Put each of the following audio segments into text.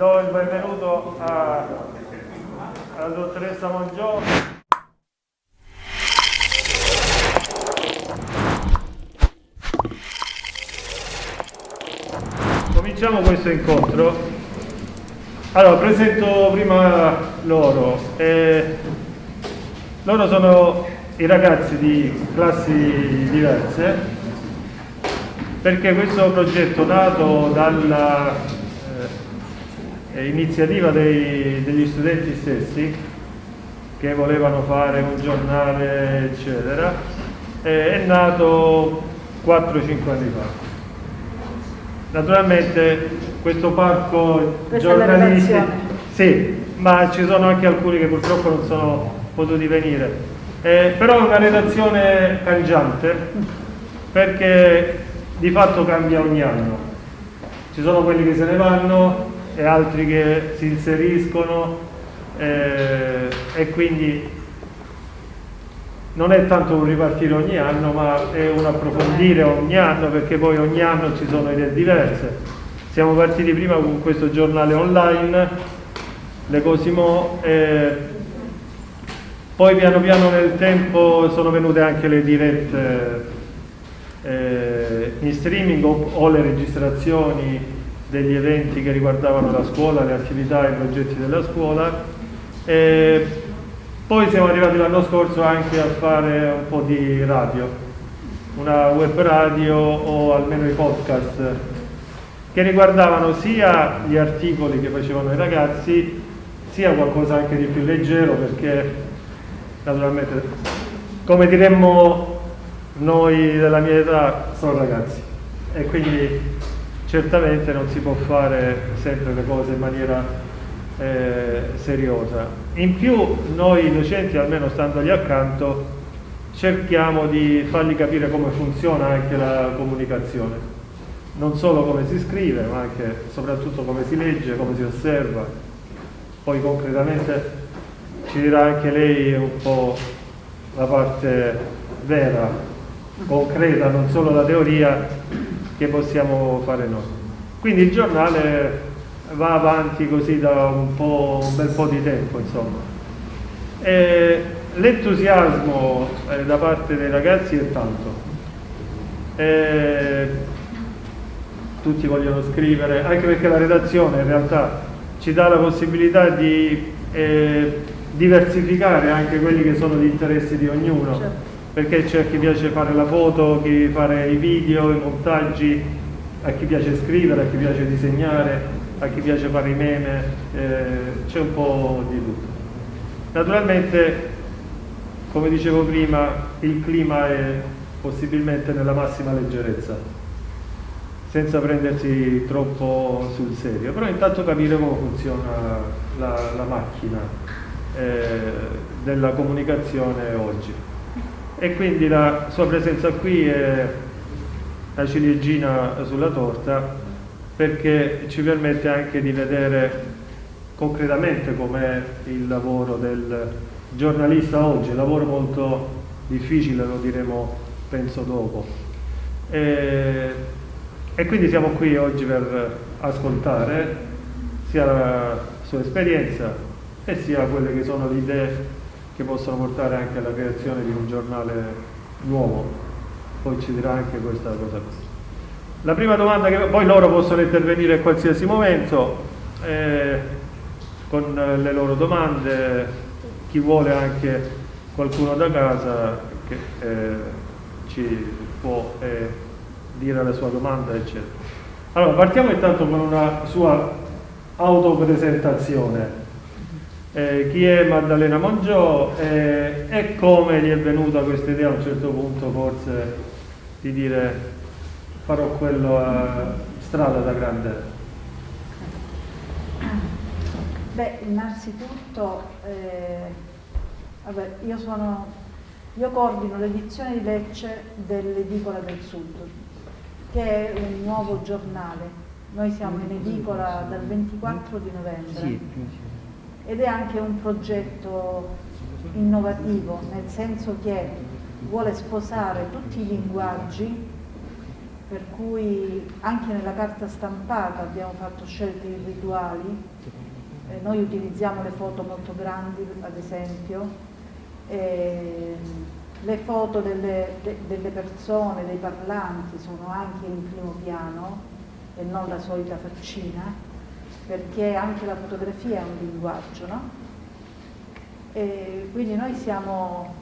do il benvenuto alla dottoressa Mongiò. Cominciamo questo incontro. Allora, presento prima loro. Eh, loro sono i ragazzi di classi diverse perché questo progetto nato dalla iniziativa dei, degli studenti stessi che volevano fare un giornale eccetera è nato 4-5 anni fa. Naturalmente questo parco giornalistico sì, ma ci sono anche alcuni che purtroppo non sono potuti venire. Eh, però è una redazione cangiante perché di fatto cambia ogni anno. Ci sono quelli che se ne vanno e altri che si inseriscono eh, e quindi non è tanto un ripartire ogni anno ma è un approfondire ogni anno perché poi ogni anno ci sono idee diverse. Siamo partiti prima con questo giornale online, Le Cosimo, eh, poi piano piano nel tempo sono venute anche le dirette eh, in streaming o, o, le registrazioni degli eventi che riguardavano la scuola, le attività e i progetti della scuola. Eh, poi siamo arrivati l'anno scorso anche a fare un po' di radio, una web radio o almeno i podcast che riguardavano sia gli articoli che facevano i ragazzi sia qualcosa anche di più leggero perché naturalmente come diremmo noi della mia età sono ragazzi e quindi certamente non si può fare sempre le cose in maniera eh, seriosa. In più noi docenti, almeno standogli accanto, cerchiamo di fargli capire come funziona anche la comunicazione, non solo come si scrive, ma anche soprattutto come si legge, come si osserva. Poi concretamente ci dirà anche lei un po' la parte vera concreta, non solo la teoria che possiamo fare noi. Quindi il giornale va avanti così da un, un bel po' di tempo. L'entusiasmo eh, da parte dei ragazzi è tanto. E tutti vogliono scrivere, anche perché la redazione in realtà ci dà la possibilità di eh, diversificare anche quelli che sono gli interessi di ognuno. Certo perché c'è chi piace fare la foto, chi fare i video, i montaggi, a chi piace scrivere, a chi piace disegnare, a chi piace fare i meme, eh, c'è un po' di tutto. Naturalmente, come dicevo prima, il clima è possibilmente nella massima leggerezza, senza prendersi troppo sul serio, però intanto capire come funziona la, la macchina eh, della comunicazione oggi e quindi la sua presenza qui è la ciliegina sulla torta perché ci permette anche di vedere concretamente com'è il lavoro del giornalista oggi, lavoro molto difficile, lo diremo penso dopo. E, e quindi siamo qui oggi per ascoltare sia la sua esperienza e sia quelle che sono le idee che possono portare anche alla creazione di un giornale nuovo. Poi ci dirà anche questa cosa. La prima domanda che poi loro possono intervenire in qualsiasi momento eh, con le loro domande, chi vuole anche qualcuno da casa che eh, ci può eh, dire la sua domanda eccetera. Allora partiamo intanto con una sua autopresentazione eh, chi è Maddalena Mongiò eh, e come gli è venuta questa idea a un certo punto forse di dire farò quello a strada da grande? Beh, innanzitutto eh, vabbè, io, sono, io coordino l'edizione di Lecce dell'Edicola del Sud, che è un nuovo giornale. Noi siamo in edicola dal 24 di novembre ed è anche un progetto innovativo, nel senso che vuole sposare tutti i linguaggi per cui anche nella carta stampata abbiamo fatto scelte irrituali, eh, noi utilizziamo le foto molto grandi ad esempio, eh, le foto delle, de, delle, persone, dei parlanti sono anche in primo piano e non la solita faccina, perché anche la fotografia è un linguaggio, no? Quindi noi siamo,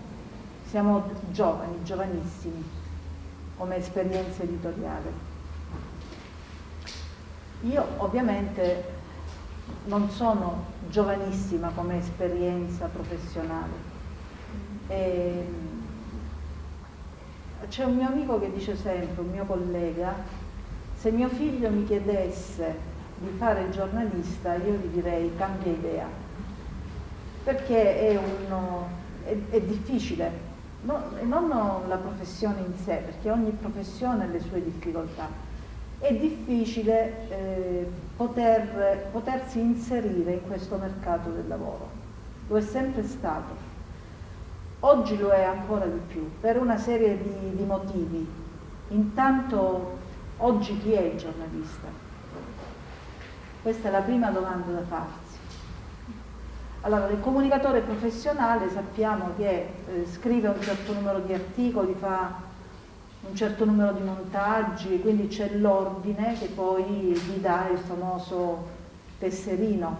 siamo giovani, giovanissimi come esperienza editoriale. Io ovviamente non sono giovanissima come esperienza professionale. C'è un mio amico che dice sempre, un mio collega, se mio figlio mi chiedesse di fare giornalista io gli direi cambia idea, perché è, uno, è, è difficile no, non la professione in sé, perché ogni professione ha le sue difficoltà. È difficile eh, poter, potersi inserire in questo mercato del lavoro. Lo è sempre stato. Oggi lo è ancora di più, per una serie di, di motivi. Intanto, oggi chi è il giornalista? Questa è la prima domanda da farsi. Allora, il comunicatore professionale sappiamo che eh, scrive un certo numero di articoli, fa un certo numero di montaggi, quindi c'è l'ordine che poi gli dà il famoso tesserino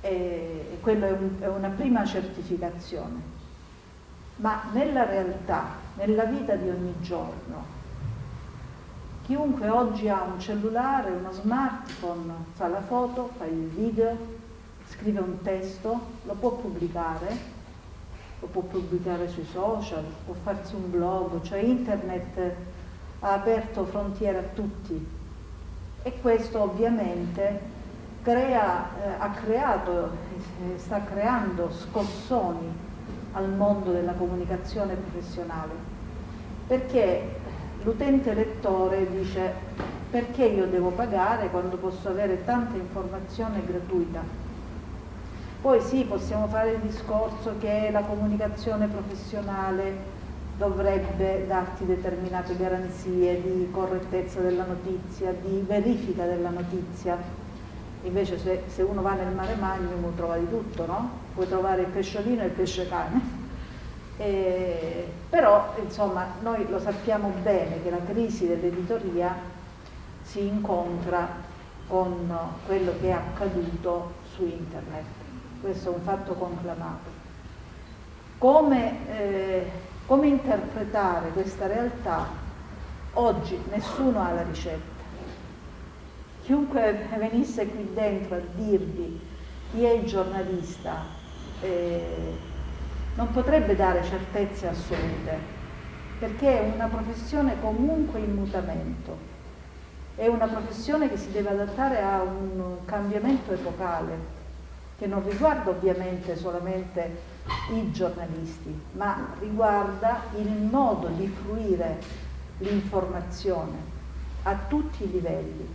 e, e quello è, un, è una prima certificazione. Ma nella realtà, nella vita di ogni giorno, chiunque oggi ha un cellulare, uno smartphone, fa la foto, fa il video, scrive un testo, lo può pubblicare, lo può pubblicare sui social, può farsi un blog, cioè internet ha aperto frontiere a tutti. E questo ovviamente crea, eh, ha creato, eh, sta creando scossoni al mondo della comunicazione professionale. Perché l'utente lettore dice perché io devo pagare quando posso avere tanta informazione gratuita poi sì, possiamo fare il discorso che la comunicazione professionale dovrebbe darti determinate garanzie di correttezza della notizia, di verifica della notizia. Invece se, se uno va nel mare magnum trova di tutto, no? Puoi trovare il pesciolino e il pesce cane. E, però insomma noi lo sappiamo bene che la crisi dell'editoria si incontra con quello che è accaduto su internet questo è un fatto conclamato. Come, eh, come interpretare questa realtà? Oggi nessuno ha la ricetta. Chiunque venisse qui dentro a dirvi chi è il giornalista eh, non potrebbe dare certezze assolute, perché è una professione comunque in mutamento, è una professione che si deve adattare a un cambiamento epocale, che non riguarda ovviamente solamente i giornalisti, ma riguarda il modo di fruire l'informazione a tutti i livelli,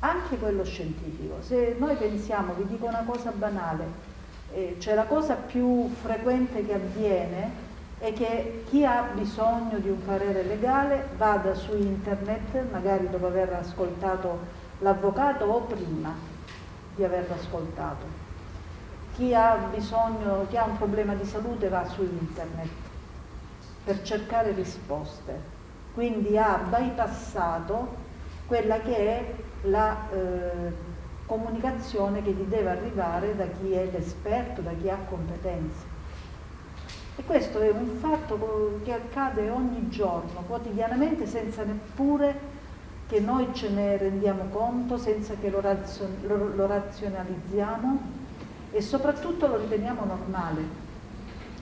anche quello scientifico. Se noi pensiamo, vi dico una cosa banale, eh, cioè la cosa più frequente che avviene è che chi ha bisogno di un parere legale vada su internet, magari dopo aver ascoltato l'avvocato o prima di averlo ascoltato chi ha bisogno, chi ha un problema di salute va su internet per cercare risposte. Quindi ha bypassato quella che è la eh, comunicazione che gli deve arrivare da chi è l'esperto, da chi ha competenze. E questo è un fatto che accade ogni giorno, quotidianamente, senza neppure che noi ce ne rendiamo conto, senza che lo, razion lo, lo razionalizziamo e soprattutto lo riteniamo normale,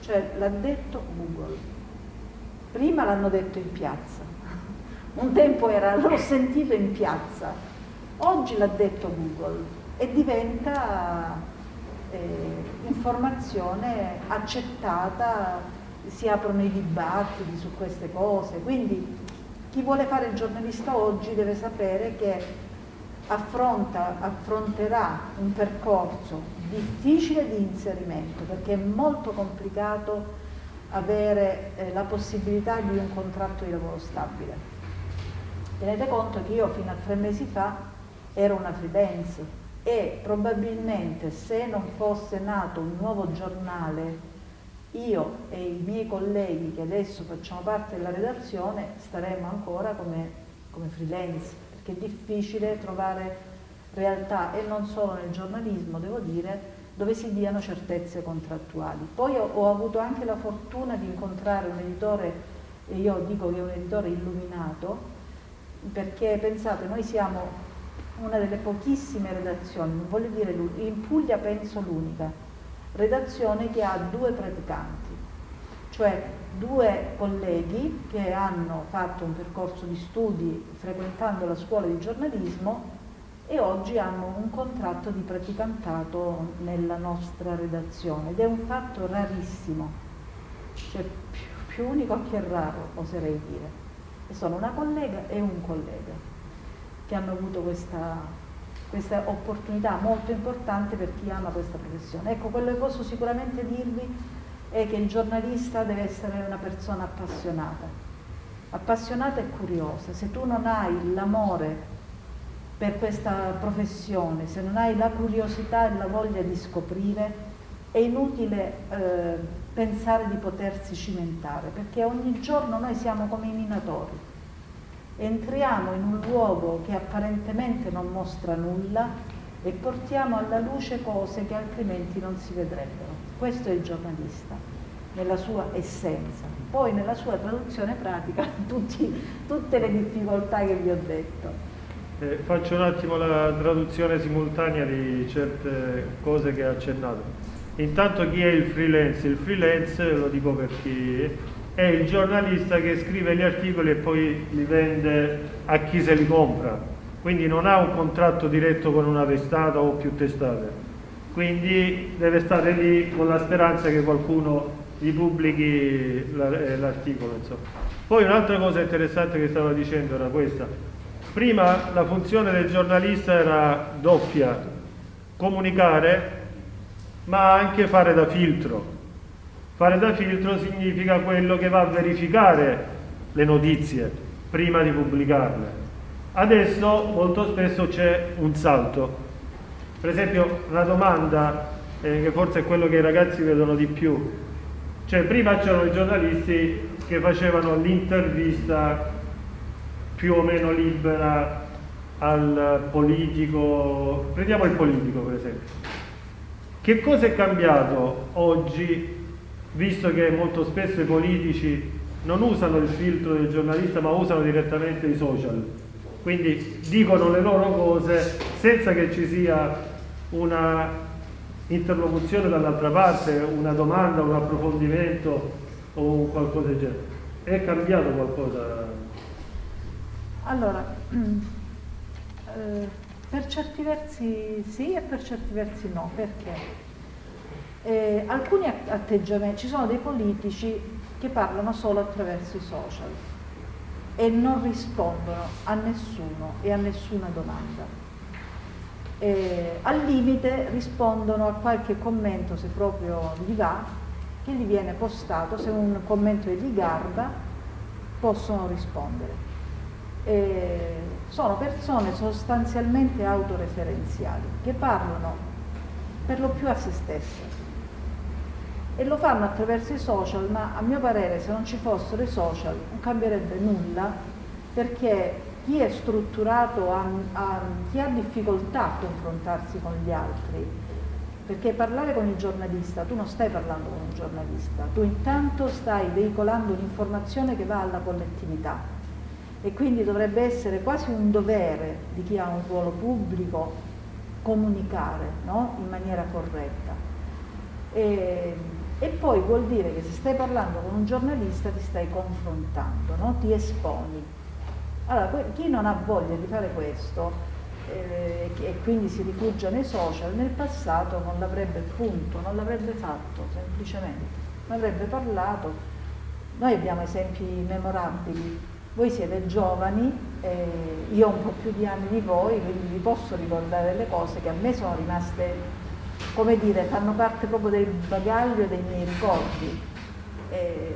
cioè l'ha detto Google. Prima l'hanno detto in piazza, un tempo era l'ho sentito in piazza, oggi l'ha detto Google e diventa eh, informazione accettata, si aprono i dibattiti su queste cose, quindi chi vuole fare il giornalista oggi deve sapere che affronta, affronterà un percorso difficile di inserimento perché è molto complicato avere eh, la possibilità di un contratto di lavoro stabile. Tenete conto che io fino a tre mesi fa ero una freelance e probabilmente se non fosse nato un nuovo giornale io e i miei colleghi che adesso facciamo parte della redazione staremmo ancora come, come freelance perché è difficile trovare realtà e non solo nel giornalismo devo dire dove si diano certezze contrattuali. Poi ho, ho avuto anche la fortuna di incontrare un editore, e io dico che è un editore illuminato, perché pensate, noi siamo una delle pochissime redazioni, voglio dire in Puglia penso l'unica, redazione che ha due praticanti, cioè due colleghi che hanno fatto un percorso di studi frequentando la scuola di giornalismo e oggi hanno un contratto di praticantato nella nostra redazione ed è un fatto rarissimo, cioè più, più unico che raro oserei dire. E sono una collega e un collega che hanno avuto questa, questa opportunità molto importante per chi ama questa professione. Ecco, quello che posso sicuramente dirvi è che il giornalista deve essere una persona appassionata, appassionata e curiosa. Se tu non hai l'amore per questa professione, se non hai la curiosità e la voglia di scoprire, è inutile eh, pensare di potersi cimentare, perché ogni giorno noi siamo come i minatori. Entriamo in un luogo che apparentemente non mostra nulla e portiamo alla luce cose che altrimenti non si vedrebbero. Questo è il giornalista, nella sua essenza. Poi nella sua traduzione pratica tutti, tutte le difficoltà che vi ho detto. Eh, faccio un attimo la traduzione simultanea di certe cose che ha accennato. Intanto chi è il freelance? Il freelance, lo dico per chi è il giornalista che scrive gli articoli e poi li vende a chi se li compra. Quindi non ha un contratto diretto con una testata o più testate. Quindi deve stare lì con la speranza che qualcuno gli pubblichi eh, l'articolo. Poi un'altra cosa interessante che stava dicendo era questa Prima la funzione del giornalista era doppia, comunicare ma anche fare da filtro. Fare da filtro significa quello che va a verificare le notizie prima di pubblicarle. Adesso molto spesso c'è un salto. Per esempio una domanda eh, che forse è quello che i ragazzi vedono di più. Cioè prima c'erano i giornalisti che facevano l'intervista più o meno libera al politico, prendiamo il politico per esempio. Che cosa è cambiato oggi, visto che molto spesso i politici non usano il filtro del giornalista ma usano direttamente i social? Quindi dicono le loro cose senza che ci sia una interlocuzione dall'altra parte, una domanda, un approfondimento o qualcosa del genere. È cambiato qualcosa allora, eh, per certi versi sì e per certi versi no, perché eh, alcuni atteggiamenti, ci sono dei politici che parlano solo attraverso i social e non rispondono a nessuno e a nessuna domanda. Eh, al limite rispondono a qualche commento se proprio gli va, che gli viene postato, se un commento gli garba, possono rispondere eh, sono persone sostanzialmente autoreferenziali che parlano per lo più a se stesse e lo fanno attraverso i social, ma a mio parere se non ci fossero i social non cambierebbe nulla perché chi è strutturato, ha, ha, chi ha difficoltà a confrontarsi con gli altri, perché parlare con il giornalista, tu non stai parlando con un giornalista, tu intanto stai veicolando un'informazione che va alla collettività e quindi dovrebbe essere quasi un dovere di chi ha un ruolo pubblico comunicare no? in maniera corretta. E, e, poi vuol dire che se stai parlando con un giornalista ti stai confrontando, no? ti esponi. Allora, chi non ha voglia di fare questo eh, e quindi si rifugia nei social, nel passato non l'avrebbe punto, non l'avrebbe fatto semplicemente, non avrebbe parlato. Noi abbiamo esempi memorabili voi siete giovani, eh, io ho un po' più di anni di voi, quindi vi posso ricordare delle cose che a me sono rimaste, come dire, fanno parte proprio del bagaglio dei miei ricordi. Eh,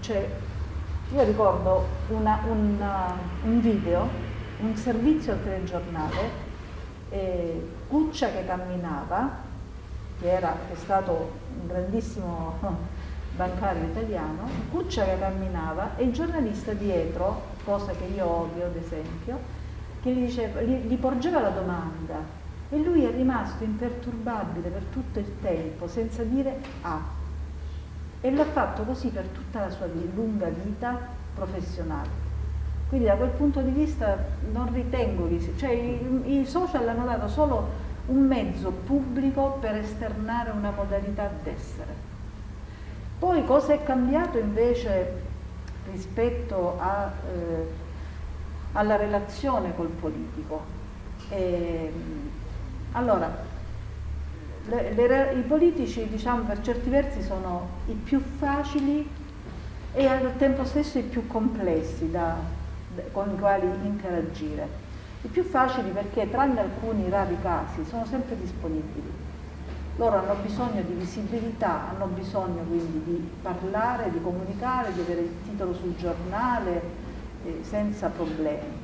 cioè, Io ricordo una, una, un video, un servizio al telegiornale, eh, Cuccia che camminava, che era, è stato un grandissimo bancario italiano, Cuccia che camminava e il giornalista dietro, cosa che io odio ad esempio, che gli, diceva, gli, gli porgeva la domanda e lui è rimasto imperturbabile per tutto il tempo senza dire A e l'ha fatto così per tutta la sua lunga vita professionale. Quindi da quel punto di vista non ritengo che cioè i, i social hanno dato solo un mezzo pubblico per esternare una modalità d'essere. Poi cosa è cambiato invece rispetto a, eh, alla relazione col politico? E, allora, le, le, i politici diciamo per certi versi sono i più facili e al tempo stesso i più complessi da, con i quali interagire. I più facili perché tranne alcuni rari casi sono sempre disponibili. Loro hanno bisogno di visibilità, hanno bisogno quindi di parlare, di comunicare, di avere il titolo sul giornale eh, senza problemi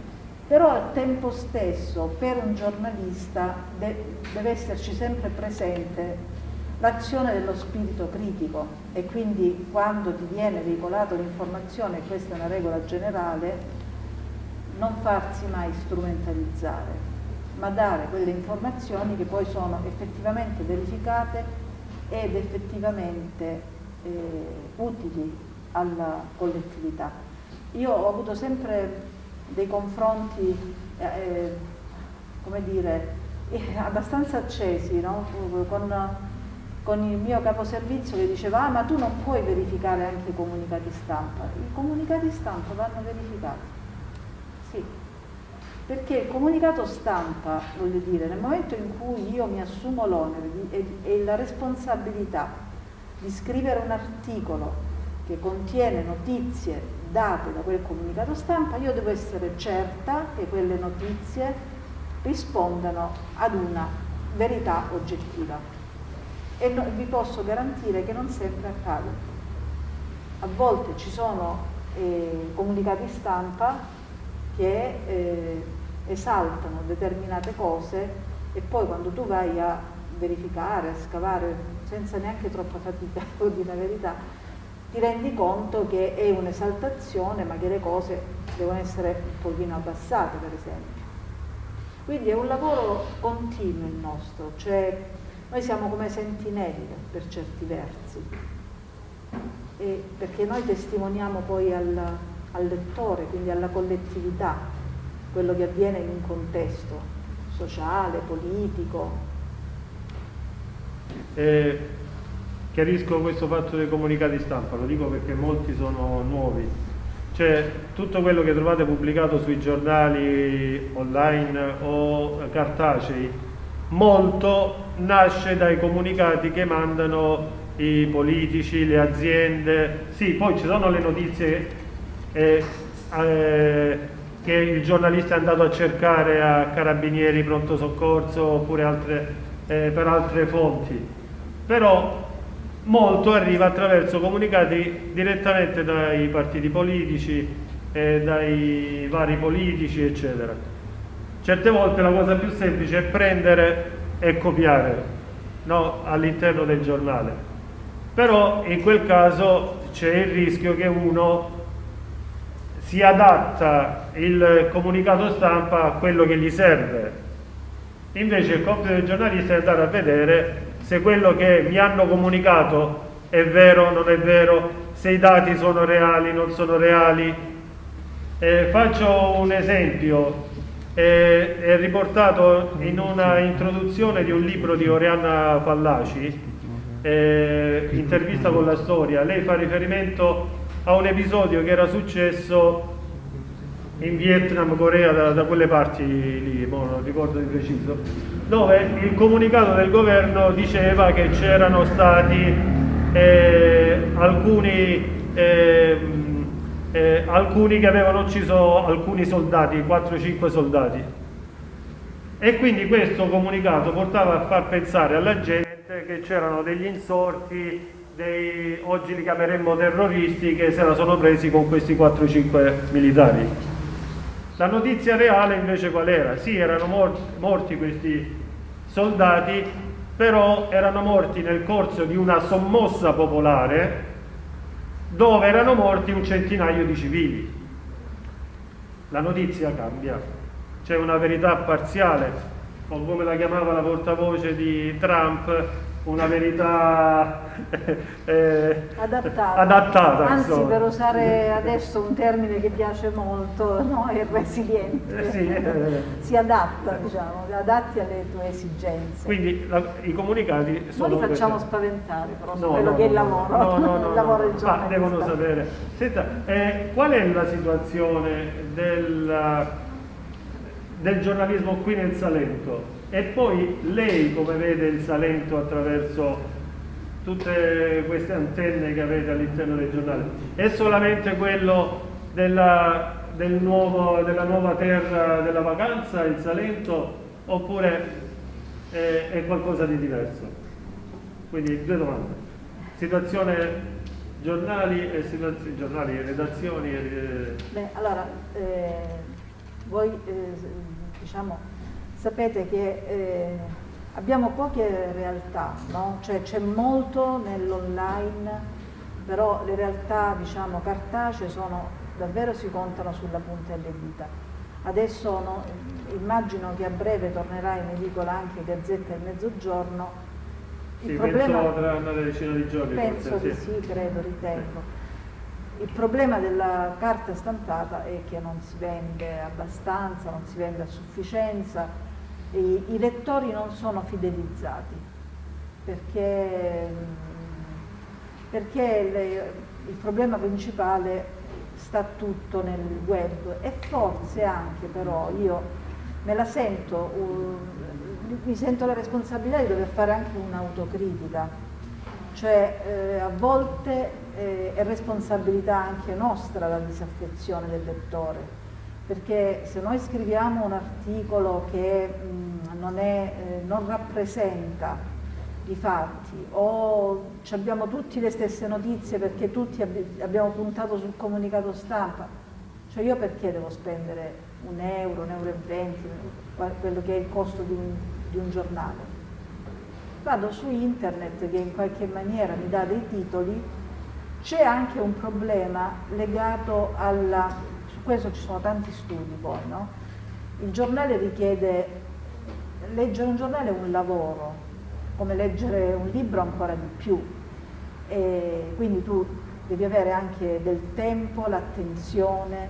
però al tempo stesso per un giornalista de deve esserci sempre presente l'azione dello spirito critico e quindi quando ti viene veicolata l'informazione, questa è una regola generale, non farsi mai strumentalizzare, ma dare quelle informazioni che poi sono effettivamente verificate ed effettivamente eh, utili alla collettività. Io ho avuto sempre dei confronti, eh, eh, come dire, eh, abbastanza accesi no? con, con, il mio caposervizio che diceva ah ma tu non puoi verificare anche i comunicati stampa. I comunicati stampa vanno verificati, sì, perché il comunicato stampa, voglio dire, nel momento in cui io mi assumo l'onere e, e la responsabilità di scrivere un articolo che contiene notizie date da quel comunicato stampa, io devo essere certa che quelle notizie rispondano ad una verità oggettiva e no, vi posso garantire che non sempre accade. A volte ci sono eh, comunicati stampa che eh, esaltano determinate cose e poi quando tu vai a verificare, a scavare senza neanche troppa fatica, o di la verità, ti rendi conto che è un'esaltazione ma che le cose devono essere un pochino abbassate per esempio. Quindi è un lavoro continuo il nostro, cioè noi siamo come sentinelle per certi versi, e perché noi testimoniamo poi al, al lettore, quindi alla collettività, quello che avviene in un contesto sociale, politico. Eh, Chiarisco questo fatto dei comunicati stampa, lo dico perché molti sono nuovi. Cioè, tutto quello che trovate pubblicato sui giornali online o cartacei, molto nasce dai comunicati che mandano i politici, le aziende. Sì, poi ci sono le notizie eh, eh, che il giornalista è andato a cercare a carabinieri, pronto soccorso oppure altre, eh, per altre fonti. Però molto arriva attraverso comunicati direttamente dai partiti politici, eh, dai vari politici, eccetera. Certe volte la cosa più semplice è prendere e copiare no, all'interno del giornale. Però in quel caso c'è il rischio che uno si adatta il comunicato stampa a quello che gli serve. Invece il compito del giornalista è andare a vedere se quello che mi hanno comunicato è vero o non è vero, se i dati sono reali o non sono reali. Eh, faccio un esempio, eh, è riportato in una introduzione di un libro di Oriana Fallaci, eh, intervista con la storia, lei fa riferimento a un episodio che era successo in Vietnam, Corea, da, da quelle parti lì, non ricordo di preciso, dove il comunicato del governo diceva che c'erano stati eh, alcuni, eh, eh, alcuni che avevano ucciso alcuni soldati, 4-5 soldati. E quindi questo comunicato portava a far pensare alla gente che c'erano degli insorti dei, oggi li chiameremmo terroristi, che se la sono presi con questi 4-5 militari. La notizia reale invece qual era? Sì, erano morti, morti questi soldati, però erano morti nel corso di una sommossa popolare dove erano morti un centinaio di civili. La notizia cambia, c'è una verità parziale, o come la chiamava la portavoce di Trump, una verità eh, adattata, adattata anzi insomma. per usare adesso un termine che piace molto no? è resiliente eh, sì, eh. si adatta diciamo adatti alle tue esigenze quindi la, i comunicati sono non li facciamo queste. spaventare però no, quello no, che è il lavoro no, no, no, il lavoro del ma devono sapere Senta, eh, qual è la situazione del, del giornalismo qui nel Salento e poi lei come vede il Salento attraverso tutte queste antenne che avete all'interno del giornale è solamente quello della, del nuovo, della nuova terra della vacanza, il Salento oppure è, è qualcosa di diverso? Quindi due domande. Situazione giornali e situazioni, giornali, redazioni e... Beh, allora eh, voi eh, diciamo sapete che eh, abbiamo poche realtà, no? cioè c'è molto nell'online, però le realtà diciamo cartacee sono, davvero si contano sulla punta delle dita. Adesso no, immagino che a breve tornerà in edicola anche Gazzetta del Mezzogiorno. Il sì, problema, penso tra una decina di giorni. Penso forse, sì, sì credo, ritengo. Il problema della carta stampata è che non si vende abbastanza, non si vende a sufficienza, i, i lettori non sono fidelizzati perché, perché le, il problema principale sta tutto nel web. E forse anche però io me la sento, uh, mi sento la responsabilità di dover fare anche un'autocritica, cioè eh, a volte eh, è responsabilità anche nostra la disaffezione del lettore perché se noi scriviamo un articolo che mh, non, è, eh, non, rappresenta i fatti o abbiamo tutti le stesse notizie perché tutti abbi abbiamo puntato sul comunicato stampa, cioè io perché devo spendere un euro, un euro e venti, quello che è il costo di un, di un giornale? Vado su internet che in qualche maniera mi dà dei titoli, c'è anche un problema legato alla questo ci sono tanti studi poi, no? Il giornale richiede, leggere un giornale è un lavoro, come leggere un libro ancora di più, e quindi tu devi avere anche del tempo, l'attenzione,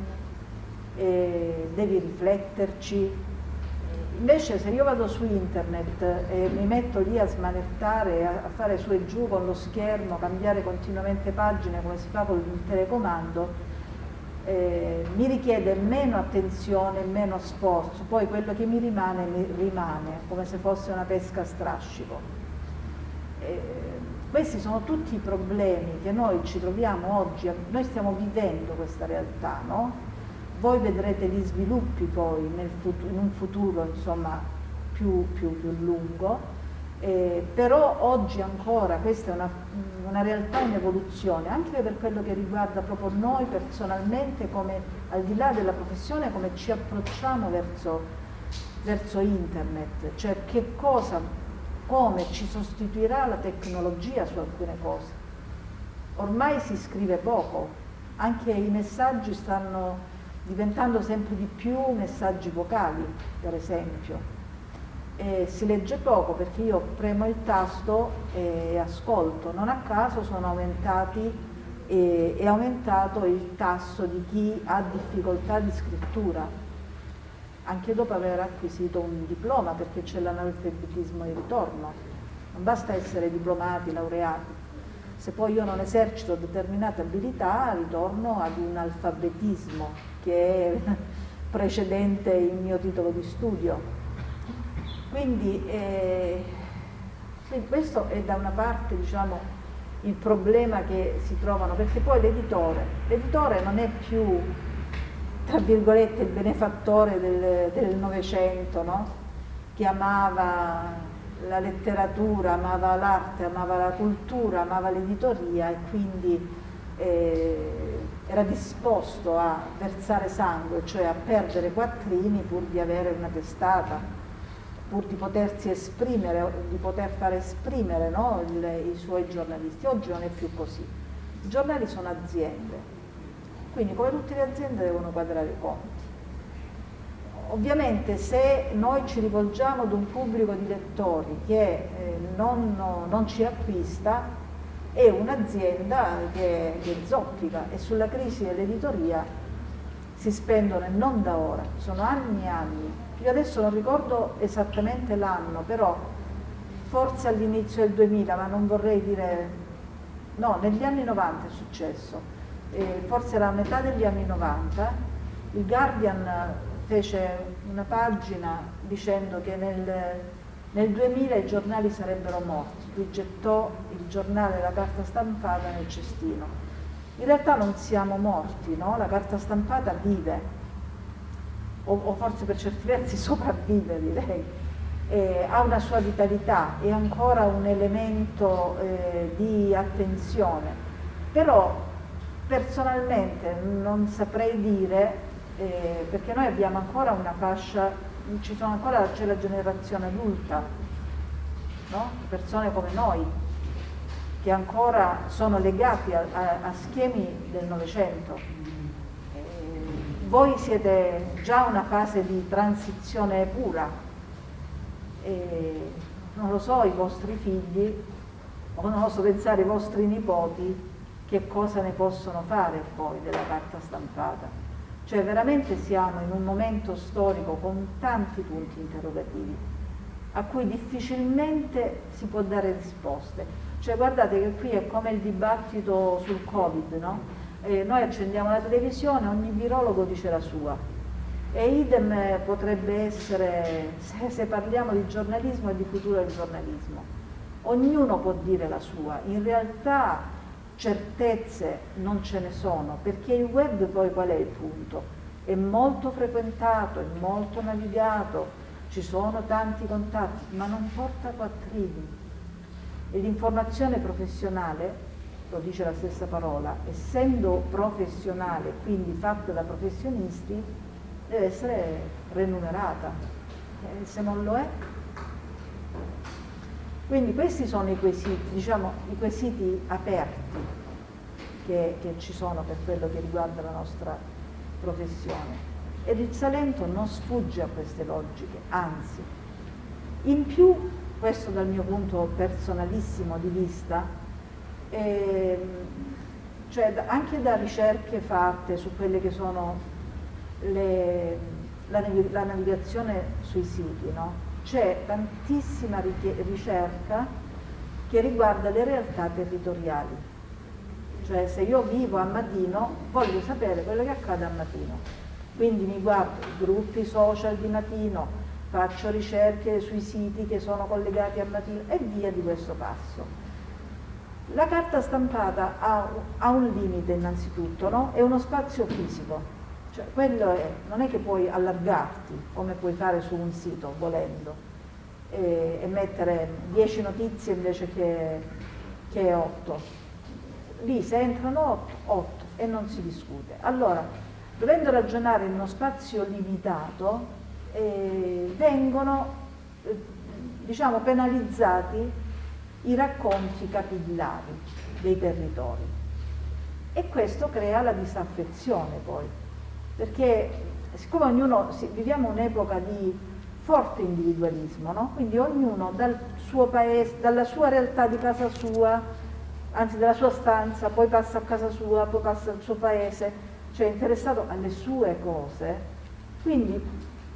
devi rifletterci. Invece se io vado su internet e mi metto lì a smanettare, a fare su e giù con lo schermo, cambiare continuamente pagine come si fa con il telecomando, eh, mi richiede meno attenzione, meno sforzo, poi quello che mi rimane, mi rimane, come se fosse una pesca a strascico. Eh, questi sono tutti i problemi che noi ci troviamo oggi, noi stiamo vivendo questa realtà, no? Voi vedrete gli sviluppi poi futuro, in un futuro insomma, più, più, più lungo, eh, però oggi ancora questa è una, una, realtà in evoluzione, anche per quello che riguarda proprio noi personalmente, come al di là della professione, come ci approcciamo verso, verso internet, cioè che cosa, come ci sostituirà la tecnologia su alcune cose. Ormai si scrive poco, anche i messaggi stanno diventando sempre di più messaggi vocali, per esempio eh, si legge poco perché io premo il tasto e ascolto, non a caso sono aumentati e è aumentato il tasso di chi ha difficoltà di scrittura, anche dopo aver acquisito un diploma perché c'è l'analfabetismo di ritorno, non basta essere diplomati, laureati, se poi io non esercito determinate abilità ritorno ad un alfabetismo che è precedente il mio titolo di studio quindi eh, questo è da una parte diciamo, il problema che si trovano, perché poi l'editore, l'editore non è più tra virgolette il benefattore del Novecento, no? che amava la letteratura, amava l'arte, amava la cultura, amava l'editoria e quindi eh, era disposto a versare sangue, cioè a perdere quattrini pur di avere una testata, pur di potersi esprimere, di poter far esprimere no, il, i suoi giornalisti. Oggi non è più così. I giornali sono aziende, quindi come tutte le aziende devono quadrare i conti. Ovviamente se noi ci rivolgiamo ad un pubblico di lettori che eh, non, non, ci acquista, è un'azienda che, che zoppica e sulla crisi dell'editoria si spendono e non da ora, sono anni e anni. Io adesso non ricordo esattamente l'anno, però forse all'inizio del 2000, ma non vorrei dire... No, negli anni 90 è successo, eh, forse era a metà degli anni 90, il Guardian fece una pagina dicendo che nel, nel 2000 i giornali sarebbero morti, lui gettò il giornale, la carta stampata nel cestino. In realtà non siamo morti, no? la carta stampata vive, o, o forse per certi versi sopravvive direi, eh, ha una sua vitalità, è ancora un elemento eh, di attenzione, però personalmente non saprei dire eh, perché noi abbiamo ancora una fascia, ancora, c'è la generazione adulta, no? persone come noi, che ancora sono legati a, a, a schemi del Novecento. Voi siete già una fase di transizione pura, eh, non lo so, i vostri figli, o non oso pensare i vostri nipoti, che cosa ne possono fare poi della carta stampata. Cioè veramente siamo in un momento storico con tanti punti interrogativi a cui difficilmente si può dare risposte. Cioè guardate che qui è come il dibattito sul Covid, no? Eh, noi accendiamo la televisione, ogni virologo dice la sua. E idem potrebbe essere, se, se parliamo di giornalismo e di futuro del giornalismo, ognuno può dire la sua. In realtà certezze non ce ne sono, perché il web poi qual è il punto? È molto frequentato, è molto navigato, ci sono tanti contatti, ma non porta quattrini. E l'informazione professionale, lo dice la stessa parola, essendo professionale, quindi fatta da professionisti, deve essere remunerata. E se non lo è, quindi questi sono i quesiti, diciamo, i quesiti aperti che, che, ci sono per quello che riguarda la nostra professione. Ed il Salento non sfugge a queste logiche, anzi. In più, questo dal mio punto personalissimo di vista, eh, cioè anche da ricerche fatte su quelle che sono le, la, la navigazione sui siti, no? c'è tantissima ricerca che riguarda le realtà territoriali. Cioè se io vivo a Matino voglio sapere quello che accade a Matino. Quindi mi guardo i gruppi social di Matino, faccio ricerche sui siti che sono collegati a Matino e via di questo passo. La carta stampata ha, ha un limite innanzitutto, no? è uno spazio fisico, cioè, quello è, non è che puoi allargarti come puoi fare su un sito volendo e, e mettere 10 notizie invece che, che 8. Lì se entrano 8, 8 e non si discute. Allora, dovendo ragionare in uno spazio limitato, eh, vengono eh, diciamo, penalizzati i racconti capillari dei territori e questo crea la disaffezione poi perché siccome ognuno, viviamo un'epoca di forte individualismo, no? quindi ognuno dal suo paese, dalla sua realtà di casa sua, anzi dalla sua stanza, poi passa a casa sua, poi passa al suo paese, cioè interessato alle sue cose, quindi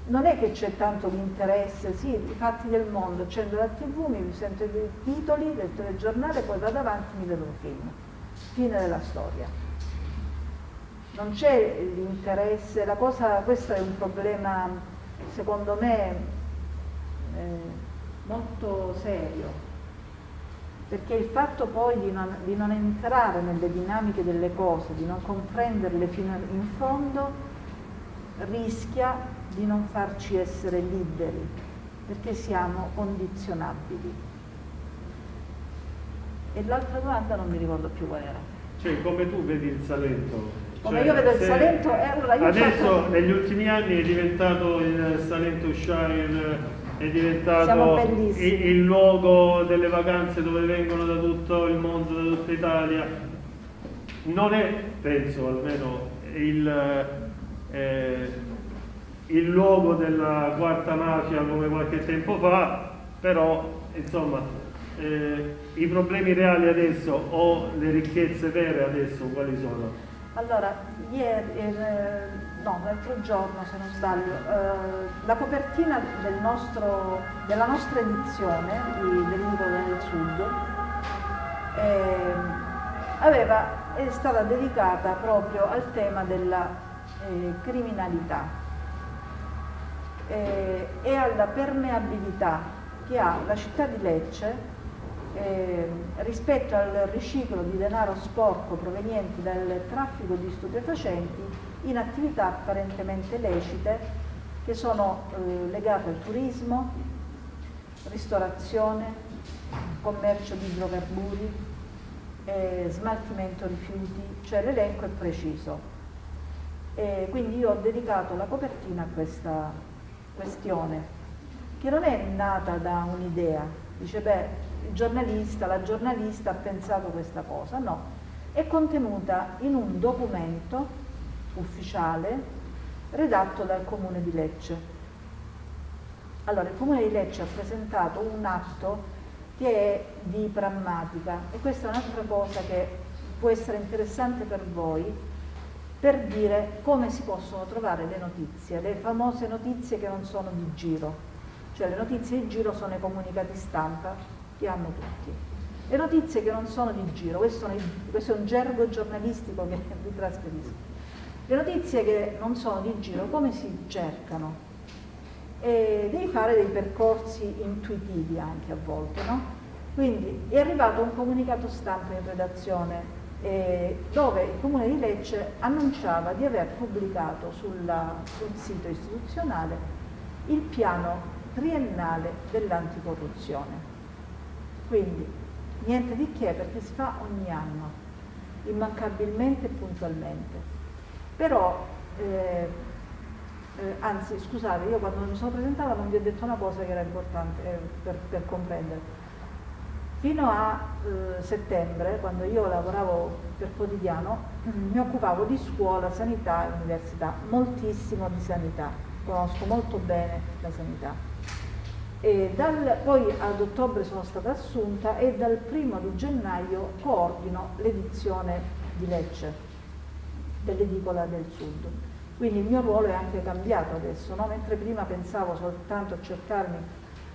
non è che c'è tanto l'interesse, sì, i fatti del mondo, accendo la tv, mi sento i titoli del telegiornale, poi vado avanti e mi vedo un film, fine della storia. Non c'è l'interesse, la cosa, questo è un problema secondo me eh, molto serio, perché il fatto poi di non, di non, entrare nelle dinamiche delle cose, di non comprenderle fino in fondo, rischia di non farci essere liberi perché siamo condizionabili. E l'altra domanda non mi ricordo più qual era. Cioè, come tu vedi il Salento? Come cioè, io vedo il Salento, eh, allora io adesso faccio... negli ultimi anni è diventato il Salento Shire, è diventato il, il, luogo delle vacanze dove vengono da tutto il mondo, da tutta Italia. Non è, penso almeno, il, eh, il luogo della quarta mafia come qualche tempo fa, però insomma eh, i problemi reali adesso o le ricchezze vere adesso quali sono? Allora, ieri, eh, no, l'altro giorno se non sbaglio, eh, la copertina del nostro, della nostra edizione di, del libro del Sud eh, aveva, è stata dedicata proprio al tema della eh, criminalità eh, e alla permeabilità che ha la città di Lecce eh, rispetto al riciclo di denaro sporco proveniente dal traffico di stupefacenti in attività apparentemente lecite che sono eh, legate al turismo, ristorazione, commercio di idrocarburi, eh, smaltimento rifiuti, cioè l'elenco è preciso. E quindi io ho dedicato la copertina a questa questione, che non è nata da un'idea, dice beh il giornalista, la giornalista ha pensato questa cosa, no, è contenuta in un documento ufficiale redatto dal Comune di Lecce. Allora, il Comune di Lecce ha presentato un atto che è di prammatica. E questa è un'altra cosa che può essere interessante per voi per dire come si possono trovare le notizie, le famose notizie che non sono di giro, cioè le notizie di giro sono i comunicati stampa che hanno tutti. Le notizie che non sono di giro, questo, è un gergo giornalistico che vi trasferisco. Le notizie che non sono di giro, come si cercano? E devi fare dei percorsi intuitivi anche a volte, no? Quindi è arrivato un comunicato stampa in redazione eh, dove il Comune di Lecce annunciava di aver pubblicato sulla, sul sito istituzionale il piano triennale dell'anticorruzione. Quindi niente di che perché si fa ogni anno, immancabilmente e puntualmente. Però, eh, eh, anzi scusate, io quando mi sono presentata non vi ho detto una cosa che era importante eh, per, per, comprendere. Fino a eh, settembre, quando io lavoravo per quotidiano, mi occupavo di scuola, sanità e università, moltissimo di sanità, conosco molto bene la sanità dal, poi ad ottobre sono stata assunta e dal primo di gennaio coordino l'edizione di Lecce dell'edicola del Sud. Quindi il mio ruolo è anche cambiato adesso, no? mentre prima pensavo soltanto a cercarmi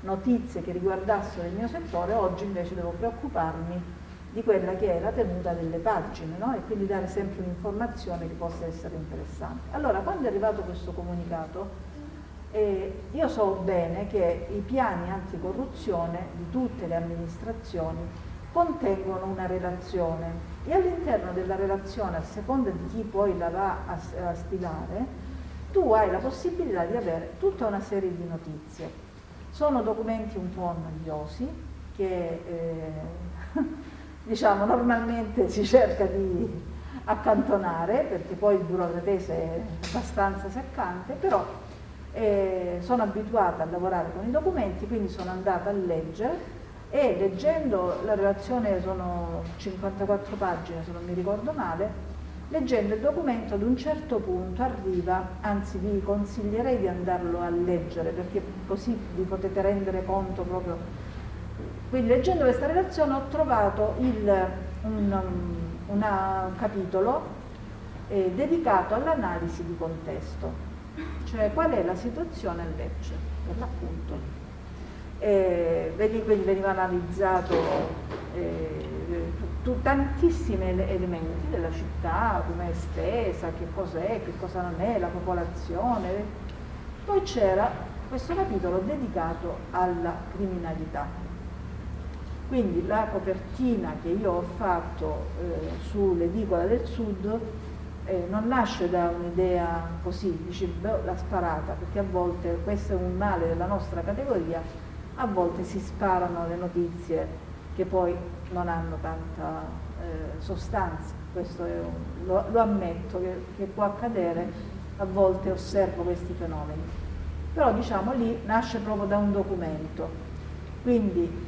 notizie che riguardassero il mio settore, oggi invece devo preoccuparmi di quella che è la tenuta delle pagine no? e quindi dare sempre un'informazione che possa essere interessante. Allora, quando è arrivato questo comunicato, e io so bene che i piani anticorruzione di tutte le amministrazioni contengono una relazione e all'interno della relazione, a seconda di chi poi la va a, a stilare, tu hai la possibilità di avere tutta una serie di notizie. Sono documenti un po' noiosi che eh, diciamo normalmente si cerca di accantonare perché poi il burocratese è abbastanza seccante, però eh, sono abituata a lavorare con i documenti, quindi sono andata a leggere e leggendo la relazione, sono 54 pagine se non mi ricordo male, leggendo il documento ad un certo punto arriva, anzi vi consiglierei di andarlo a leggere perché così vi potete rendere conto proprio. Quindi leggendo questa relazione ho trovato il, un, una, un capitolo eh, dedicato all'analisi di contesto cioè qual è la situazione a Lecce, per l'appunto. Eh, veniva analizzato eh, tantissimi elementi della città, come è stesa, che cos'è, che cosa non è, la popolazione. Poi c'era questo capitolo dedicato alla criminalità. Quindi la copertina che io ho fatto eh, sull'edicola del sud eh, non nasce da un'idea così, dici beh, l'ha sparata, perché a volte questo è un male della nostra categoria, a volte si sparano le notizie che poi non hanno tanta eh, sostanza, questo un, lo, lo, ammetto che, che può accadere, a volte osservo questi fenomeni, però diciamo lì nasce proprio da un documento, quindi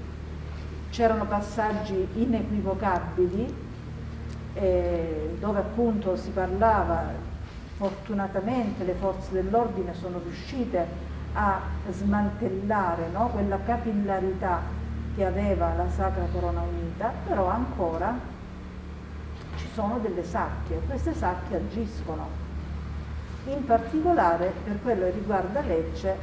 c'erano passaggi inequivocabili eh, dove appunto si parlava, fortunatamente le forze dell'ordine sono riuscite a smantellare no, quella capillarità che aveva la Sacra Corona Unita, però ancora ci sono delle sacche queste sacche agiscono. In particolare per quello che riguarda Lecce,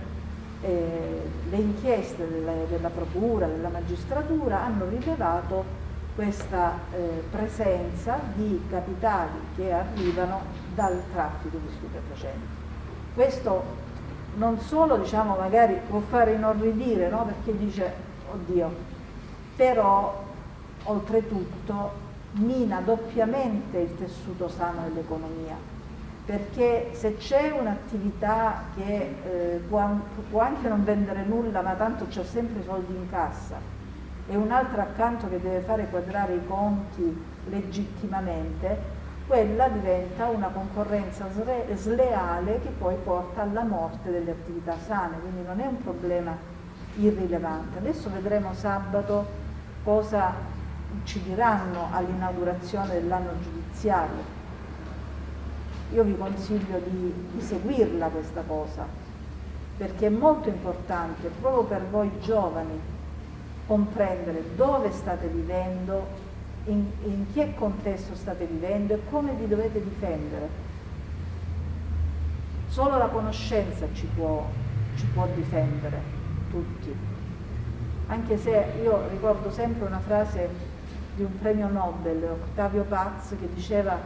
eh, le inchieste delle, della Procura, della Magistratura hanno rilevato questa eh, presenza di capitali che arrivano dal traffico di stupefacenti. Questo non solo diciamo, magari può fare inorridire no? perché dice oddio, però oltretutto mina doppiamente il tessuto sano dell'economia. Perché se c'è un'attività che eh, può, può anche non vendere nulla ma tanto c'è sempre i soldi in cassa e un altro accanto che deve fare quadrare i conti legittimamente, quella diventa una concorrenza sleale che poi porta alla morte delle attività sane, quindi non è un problema irrilevante. Adesso vedremo sabato cosa ci diranno all'inaugurazione dell'anno giudiziario. Io vi consiglio di, di seguirla questa cosa, perché è molto importante proprio per voi giovani comprendere dove state vivendo, in, in che contesto state vivendo e come vi dovete difendere. Solo la conoscenza ci può, ci può difendere, tutti. Anche se io ricordo sempre una frase di un premio Nobel, Octavio Paz, che diceva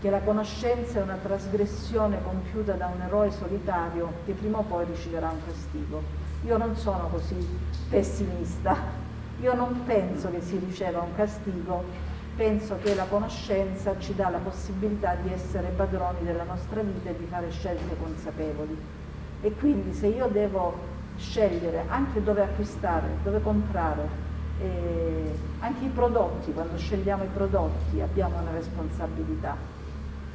che la conoscenza è una trasgressione compiuta da un eroe solitario che prima o poi riceverà un castigo. Io non sono così pessimista, io non penso che si riceva un castigo, penso che la conoscenza ci dà la possibilità di essere padroni della nostra vita e di fare scelte consapevoli. E quindi se io devo scegliere anche dove acquistare, dove comprare, eh, anche i prodotti, quando scegliamo i prodotti abbiamo una responsabilità.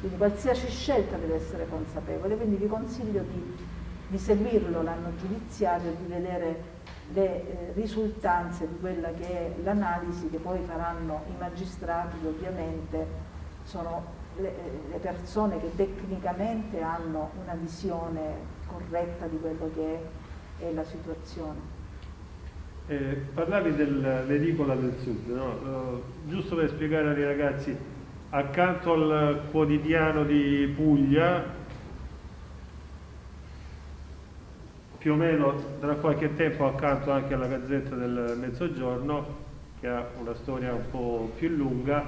Quindi qualsiasi scelta deve essere consapevole, quindi vi consiglio di di seguirlo l'anno giudiziario, di vedere le eh, risultanze di quella che è l'analisi che poi faranno i magistrati ovviamente sono le, eh, le, persone che tecnicamente hanno una visione corretta di quello che è, è la situazione. Eh, parlavi dell'edicola del sud, no? uh, giusto per spiegare ai ragazzi, accanto al quotidiano di Puglia più o meno tra qualche tempo accanto anche alla Gazzetta del Mezzogiorno, che ha una storia un po' più lunga,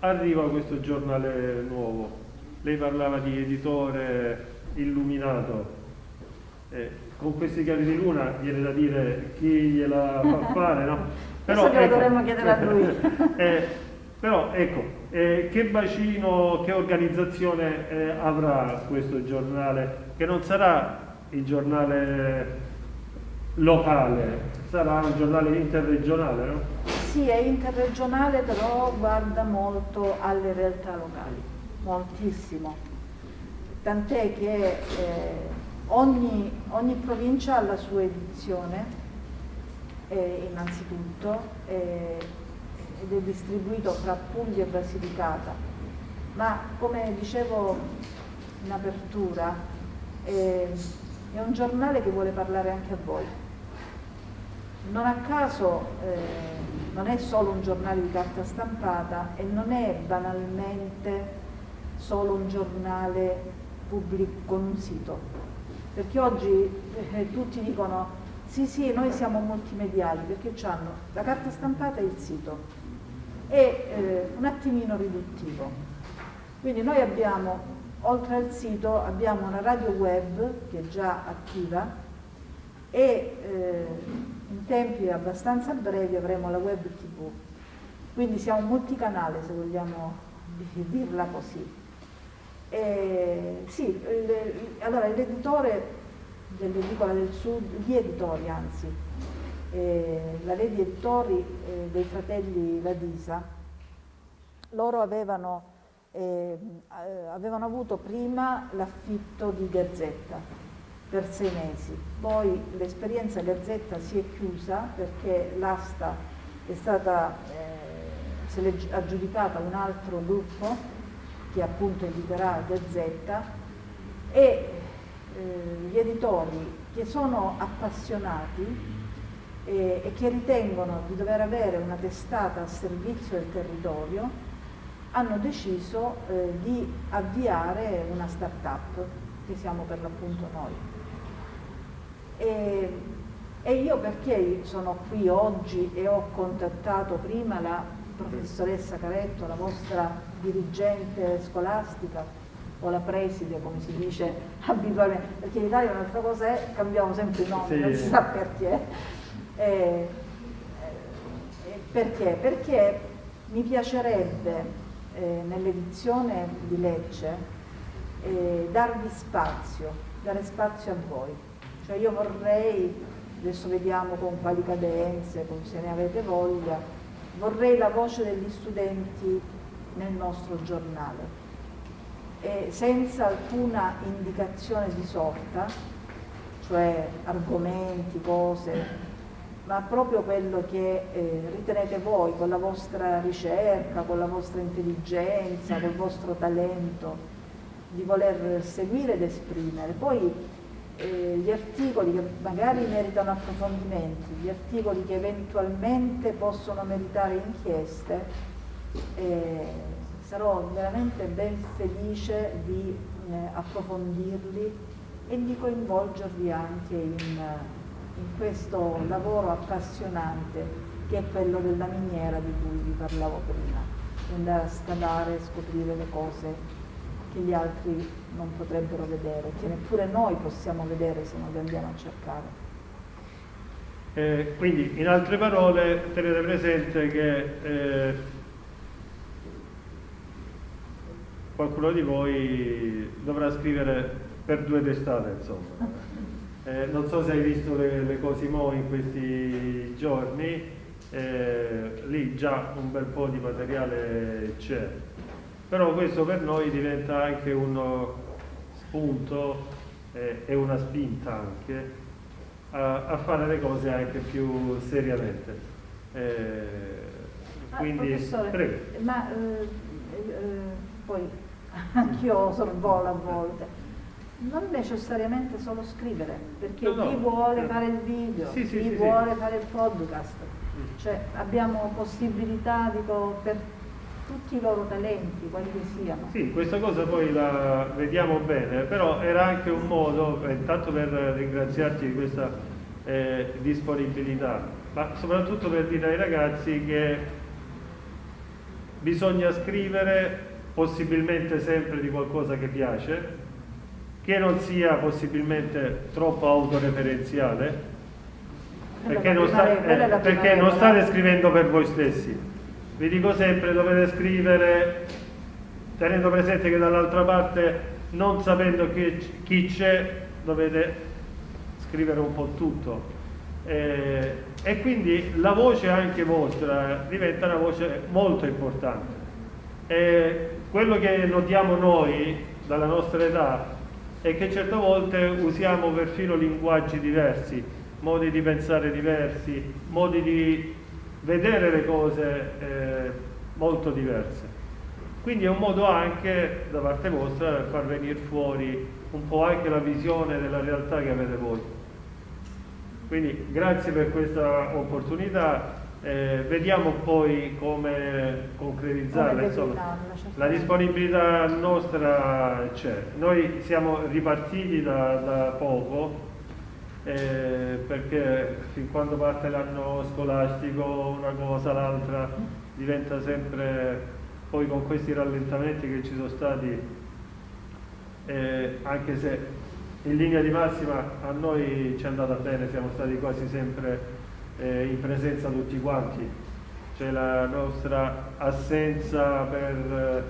arriva questo giornale nuovo. Lei parlava di editore illuminato. Eh, con questi chiavi di luna viene da dire chi gliela fa fare, no? Però, Questo ecco, dovremmo chiedere a lui. eh, però ecco, eh, che bacino, che organizzazione eh, avrà questo giornale? Che non sarà il giornale locale, sarà un giornale interregionale, no? Sì, è interregionale, però guarda molto alle realtà locali, moltissimo. Tant'è che eh, ogni, ogni, provincia ha la sua edizione, eh, innanzitutto, eh, ed è distribuito fra Puglia e Basilicata. Ma come dicevo in apertura, eh, è un giornale che vuole parlare anche a voi. Non a caso eh, non è solo un giornale di carta stampata e non è banalmente solo un giornale pubblico con un sito, perché oggi eh, tutti dicono sì sì noi siamo multimediali perché hanno la carta stampata e il sito è eh, un attimino riduttivo quindi noi abbiamo oltre al sito abbiamo una radio web che è già attiva e eh, in tempi abbastanza brevi avremo la web tv. Quindi siamo multicanale se vogliamo dirla così. Sì, le, allora l'editore dell'edicola del sud, gli editori anzi, eh, la Lady Editori eh, dei fratelli Ladisa, loro avevano, eh, avevano avuto prima l'affitto di Gazzetta per sei mesi, poi l'esperienza Gazzetta si è chiusa perché l'asta è stata eh, se l'è aggiudicata un altro gruppo che appunto editerà Gazzetta e eh, gli editori che sono appassionati e, e che ritengono di dover avere una testata a servizio del territorio hanno deciso eh, di avviare una start-up che siamo per l'appunto noi. E, e io perché sono qui oggi e ho contattato prima la professoressa Caretto, la vostra dirigente scolastica, o la preside, come si dice abitualmente, perché in Italia un'altra cosa è cambiamo sempre i nomi, sì. non si sa perché. Eh, eh, perché? Perché mi piacerebbe eh, nell'edizione di Lecce eh, darvi spazio, dare spazio a voi. Cioè io vorrei, adesso vediamo con quali cadenze, con se ne avete voglia, vorrei la voce degli studenti nel nostro giornale, e senza alcuna indicazione di sorta, cioè argomenti, cose ma proprio quello che eh, ritenete voi con la vostra ricerca, con la vostra intelligenza, col vostro talento di voler seguire ed esprimere. Poi eh, gli articoli che magari meritano approfondimenti, gli articoli che eventualmente possono meritare inchieste, eh, sarò veramente ben felice di eh, approfondirli e di coinvolgervi anche in in questo lavoro appassionante che è quello della miniera di cui vi parlavo prima, andare a scavare e scoprire le cose che gli altri non potrebbero vedere, che neppure noi possiamo vedere se non le andiamo a cercare. Eh, quindi, in altre parole, tenete presente che eh, qualcuno di voi dovrà scrivere per due testate, insomma. Eh, non so se hai visto le, le Cosimo in questi giorni, eh, lì già un bel po' di materiale c'è, però questo per noi diventa anche uno spunto eh, e una spinta anche a, a, fare le cose anche più seriamente. Eh, ah, quindi, ah, prego. ma eh, eh, poi anch'io sorvolo a volte non necessariamente solo scrivere, perché no, no. chi vuole fare il video, sì, chi sì, vuole sì. fare il podcast, cioè abbiamo possibilità dico, per tutti i loro talenti, quali che siano. Sì, questa cosa poi la vediamo bene, però era anche un modo, intanto per ringraziarti di questa eh, disponibilità, ma soprattutto per dire ai ragazzi che bisogna scrivere possibilmente sempre di qualcosa che piace, che non sia possibilmente troppo autoreferenziale, perché, non, sta, eh, perché non state scrivendo per voi stessi. Vi dico sempre, dovete scrivere tenendo presente che dall'altra parte, non sapendo chi, c'è, dovete scrivere un po' tutto. Eh, e quindi la voce anche vostra diventa una voce molto importante. Eh, quello che notiamo noi dalla nostra età e che certe volte usiamo perfino linguaggi diversi, modi di pensare diversi, modi di vedere le cose eh, molto diverse. Quindi è un modo anche da parte vostra per far venire fuori un po' anche la visione della realtà che avete voi. Quindi grazie per questa opportunità eh, vediamo poi come concretizzarla, insomma, la disponibilità nostra c'è. Noi siamo ripartiti da, da poco eh, perché fin quando parte l'anno scolastico una cosa, l'altra diventa sempre, poi con questi rallentamenti che ci sono stati, eh, anche se in linea di massima a noi ci è andata bene, siamo stati quasi sempre eh, in presenza tutti quanti. C'è la nostra assenza per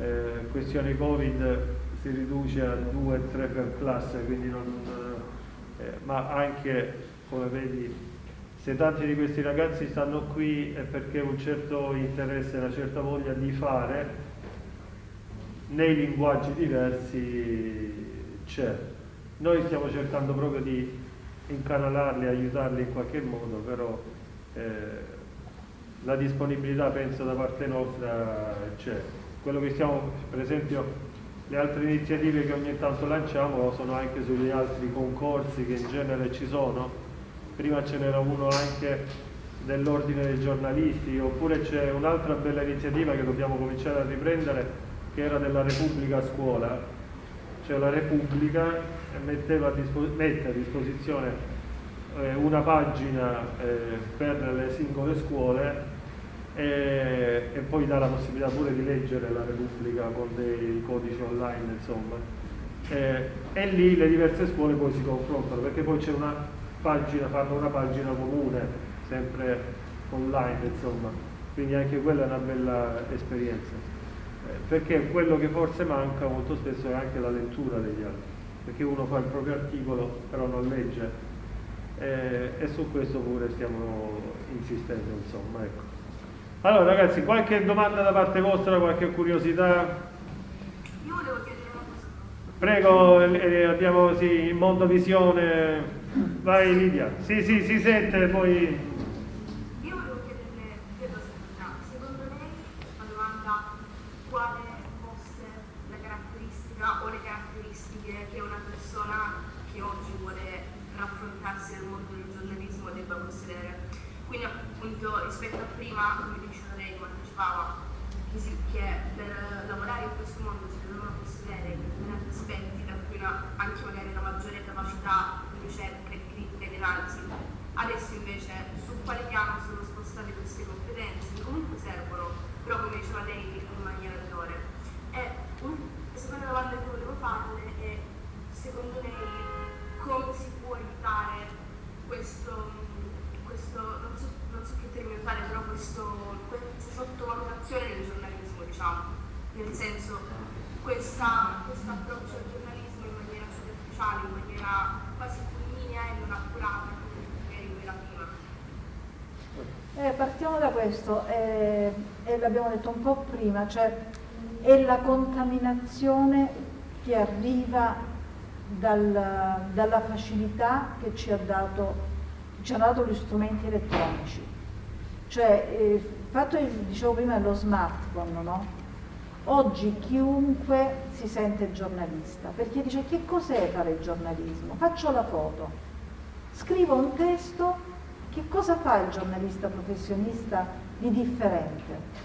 eh, questione Covid si riduce a 2-3 per classe, quindi non, eh, ma anche, come vedi, se tanti di questi ragazzi stanno qui è perché un certo interesse, una certa voglia di fare nei linguaggi diversi c'è. Noi stiamo cercando proprio di incanalarli, aiutarli in qualche modo, però eh, la disponibilità penso da parte nostra c'è. Quello che stiamo, per esempio, le altre iniziative che ogni tanto lanciamo sono anche sugli altri concorsi che in genere ci sono. Prima ce n'era uno anche dell'ordine dei giornalisti, oppure c'è un'altra bella iniziativa che dobbiamo cominciare a riprendere che era della Repubblica scuola, cioè la Repubblica a mette a disposizione eh, una pagina eh, per le singole scuole e, e, poi dà la possibilità pure di leggere la Repubblica con dei codici online, insomma. Eh, e lì le diverse scuole poi si confrontano perché poi c'è una pagina, fanno una pagina comune, sempre online, insomma. Quindi anche quella è una bella esperienza perché quello che forse manca molto spesso è anche la lettura degli altri, perché uno fa il proprio articolo però non legge eh, e su questo pure stiamo insistendo insomma ecco. Allora ragazzi, qualche domanda da parte vostra, qualche curiosità? Io volevo chiedere una cosa. Prego, eh, abbiamo sì, in mondovisione. Vai Lidia. Sì, sì, si sente poi. Rispetto a prima, come diceva lei, quando anticipava, che, si, che per lavorare in questo mondo si devono possedere determinati aspetti da cui una, anche magari una maggiore capacità di ricerca, di critica e di analisi. Adesso invece su quale piano sono spostate queste competenze, che comunque servono, però come diceva lei in maniera minore. E la seconda domanda che volevo farle è, secondo lei, come si può evitare questo, questo non so non so che termine usare, però questo, questa sottovalutazione del giornalismo, diciamo, nel senso questo approccio al giornalismo in maniera superficiale, in maniera quasi fulminea e non accurata, come era prima. Eh, partiamo da questo, eh, e l'abbiamo detto un po' prima, cioè è la contaminazione che arriva dal, dalla facilità che ci dato ci hanno dato gli strumenti elettronici. Cioè, eh, fatto, dicevo prima, dello smartphone, no? Oggi chiunque si sente giornalista, perché dice che cos'è fare il giornalismo? Faccio la foto, scrivo un testo, che cosa fa il giornalista professionista di differente?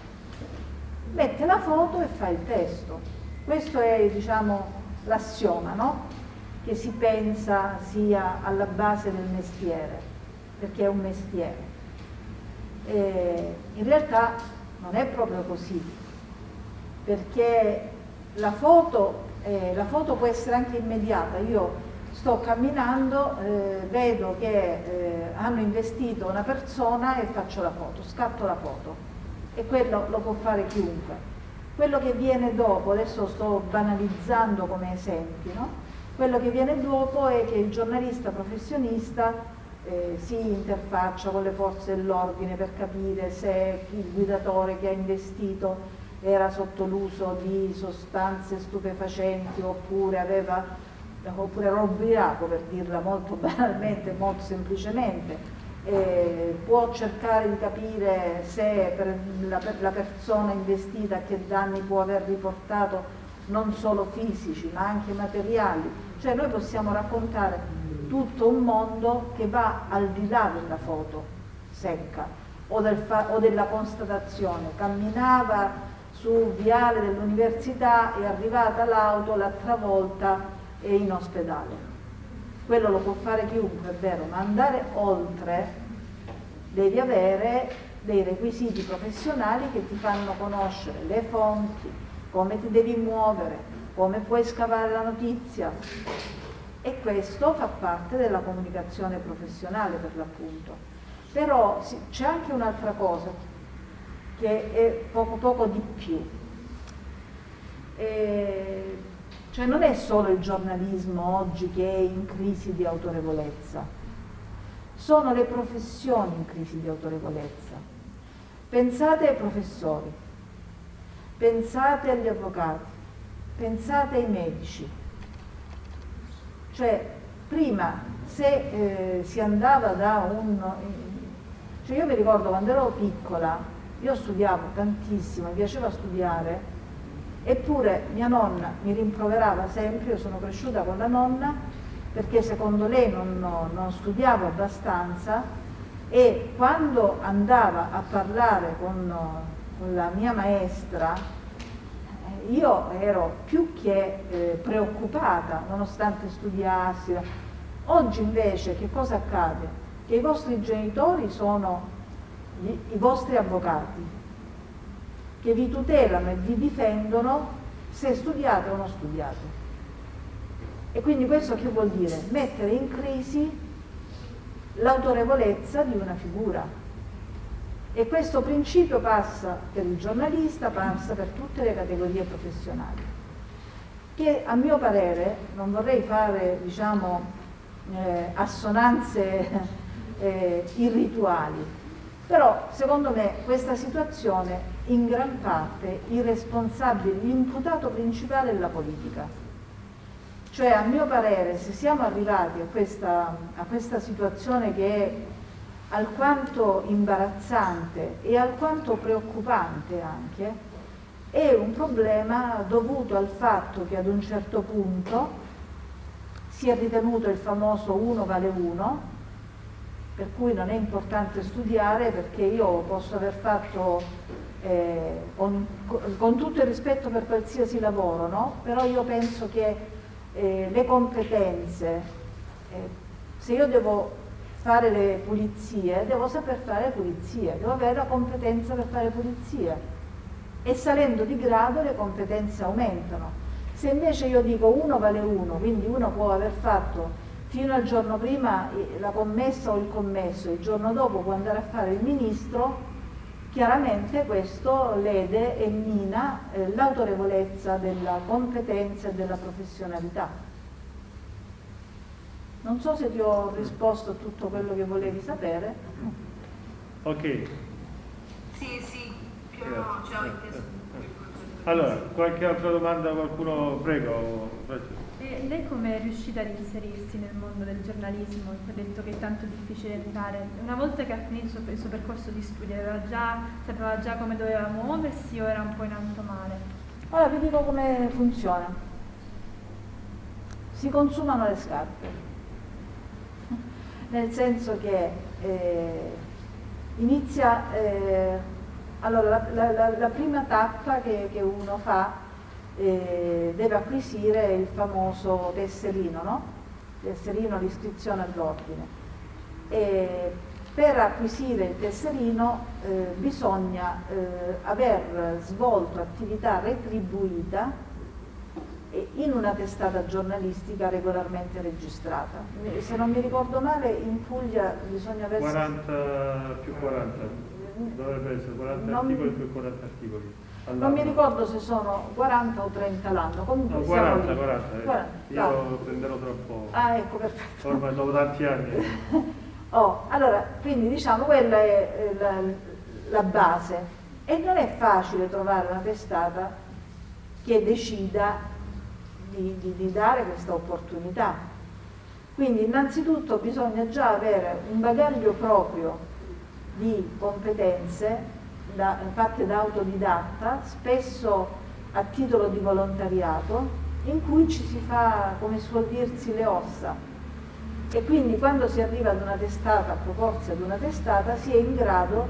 Mette la foto e fa il testo. Questo è, diciamo, l'assioma, no? Che si pensa sia alla base del mestiere perché è un mestiere. E in realtà non è proprio così, perché la foto, eh, la foto può essere anche immediata. Io sto camminando, eh, vedo che eh, hanno investito una persona e faccio la foto, scatto la foto e quello lo può fare chiunque. Quello che viene dopo, adesso sto banalizzando come esempi, no? quello che viene dopo è che il giornalista professionista eh, si interfaccia con le forze dell'ordine per capire se il guidatore che ha investito era sotto l'uso di sostanze stupefacenti oppure, aveva, oppure era per dirla molto banalmente, molto semplicemente. Eh, può cercare di capire se per la, per la persona investita che danni può aver riportato non solo fisici ma anche materiali. Cioè noi possiamo raccontare tutto un mondo che va al di là della foto secca o, del o della constatazione. Camminava su viale dell'università, è arrivata l'auto, l'ha travolta e in ospedale. Quello lo può fare chiunque, è vero, ma andare oltre devi avere dei requisiti professionali che ti fanno conoscere le fonti, come ti devi muovere, come puoi scavare la notizia, e questo fa parte della comunicazione professionale per l'appunto. Però sì, c'è anche un'altra cosa che è poco poco di più. eh, cioè non è solo il giornalismo oggi che è in crisi di autorevolezza, sono le professioni in crisi di autorevolezza. Pensate ai professori, pensate agli avvocati, pensate ai medici. Cioè, prima se eh, si andava da un... Cioè io mi ricordo quando ero piccola, io studiavo tantissimo, mi piaceva studiare, eppure mia nonna mi rimproverava sempre, io sono cresciuta con la nonna, perché secondo lei non, non studiavo abbastanza e quando andava a parlare con, con la mia maestra eh, io ero più che eh, preoccupata nonostante studiassi. Oggi invece che cosa accade? Che i vostri genitori sono gli, i vostri avvocati, che vi tutelano e vi difendono se studiate o non studiate. E quindi questo che vuol dire? Mettere in crisi l'autorevolezza di una figura. E questo principio passa per il giornalista, passa per tutte le categorie professionali, che a mio parere, non vorrei fare diciamo, eh, assonanze eh, irrituali, però secondo me questa situazione in gran parte i responsabili, l'imputato principale è la politica. Cioè a mio parere se siamo arrivati a questa, a questa situazione che è alquanto imbarazzante e alquanto preoccupante anche, è un problema dovuto al fatto che ad un certo punto si è ritenuto il famoso uno vale uno, per cui non è importante studiare perché io posso aver fatto eh, con, con, tutto il rispetto per qualsiasi lavoro, no? però io penso che eh, le competenze, eh, se io devo fare le pulizie, devo saper fare le pulizie, devo avere la competenza per fare pulizie e salendo di grado le competenze aumentano. Se invece io dico uno vale uno, quindi uno può aver fatto fino al giorno prima eh, la commessa o il commesso, il giorno dopo può andare a fare il ministro, chiaramente questo lede e mina eh, l'autorevolezza della competenza e della professionalità. Non so se ti ho risposto a tutto quello che volevi sapere. Ok. Sì, sì, più o meno ci ho inteso. Allora, qualche altra domanda qualcuno? Prego. Lei come è riuscita ad inserirsi nel mondo del giornalismo? Ha detto che è tanto difficile entrare. Una volta che ha finito il suo, percorso di studio, già, sapeva già come doveva muoversi o era un po' in alto mare? Allora vi dico come funziona. Si consumano le scarpe. Nel senso che eh, inizia... Eh, allora, la, la, la, prima tappa che, che uno fa eh, deve acquisire il famoso tesserino, no? tesserino l'iscrizione all'ordine. per acquisire il tesserino eh, bisogna eh, aver svolto attività retribuita in una testata giornalistica regolarmente registrata. Se non mi ricordo male in Puglia bisogna avere... 40 più 40 dovrebbe essere 40 non, articoli più 40 articoli. Non mi ricordo se sono 40 o 30 l'anno, comunque no, 40, 40, 40, eh. Io lo prenderò troppo. Ah, ecco, perfetto. Ormai dopo tanti anni. oh, allora, quindi diciamo quella è la, la base. E non è facile trovare una testata che decida di, di, di dare questa opportunità. Quindi innanzitutto bisogna già avere un bagaglio proprio di competenze da, fatte da autodidatta, spesso a titolo di volontariato, in cui ci si fa, come suol dirsi, le ossa. E quindi quando si arriva ad una testata, a proporsi ad una testata, si è in grado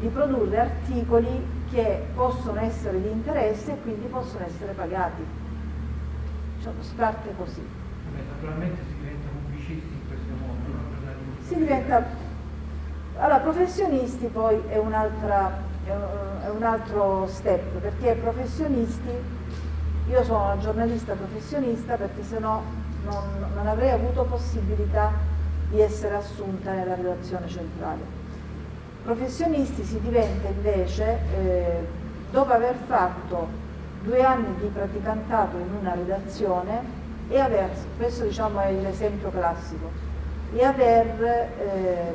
di produrre articoli che possono essere di interesse e quindi possono essere pagati. Cioè, si parte così. Naturalmente si diventa pubblicisti in questo modo, no? Si diventa allora, professionisti poi è, è, un altro step, perché professionisti, io sono una giornalista professionista perché se no non, non avrei avuto possibilità di essere assunta nella redazione centrale. Professionisti si diventa invece, eh, dopo aver fatto due anni di praticantato in una redazione e aver, questo diciamo è l'esempio classico, e aver eh,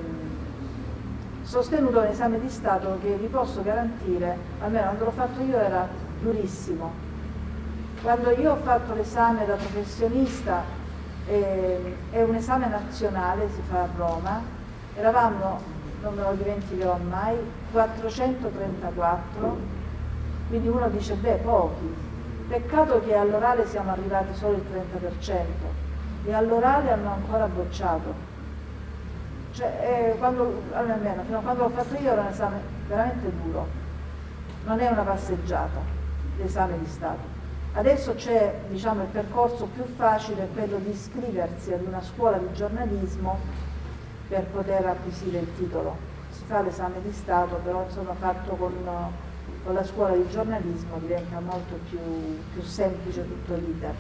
sostenuto un esame di Stato che vi posso garantire, almeno quando l'ho fatto io era durissimo. Quando io ho fatto l'esame da professionista, eh, è un esame nazionale, si fa a Roma, eravamo, non me lo dimenticherò mai, 434, quindi uno dice, beh, pochi, Peccato che all'orale siamo arrivati solo il 30% e all'orale hanno ancora bocciato. Cioè, eh, quando, almeno fino a quando l'ho fatto io era un esame veramente duro, non è una passeggiata l'esame di Stato. Adesso c'è diciamo, il percorso più facile, quello di iscriversi ad una scuola di giornalismo per poter acquisire il titolo. Si fa l'esame di Stato, però insomma fatto con con la scuola di giornalismo diventa molto più, più semplice tutto l'iter.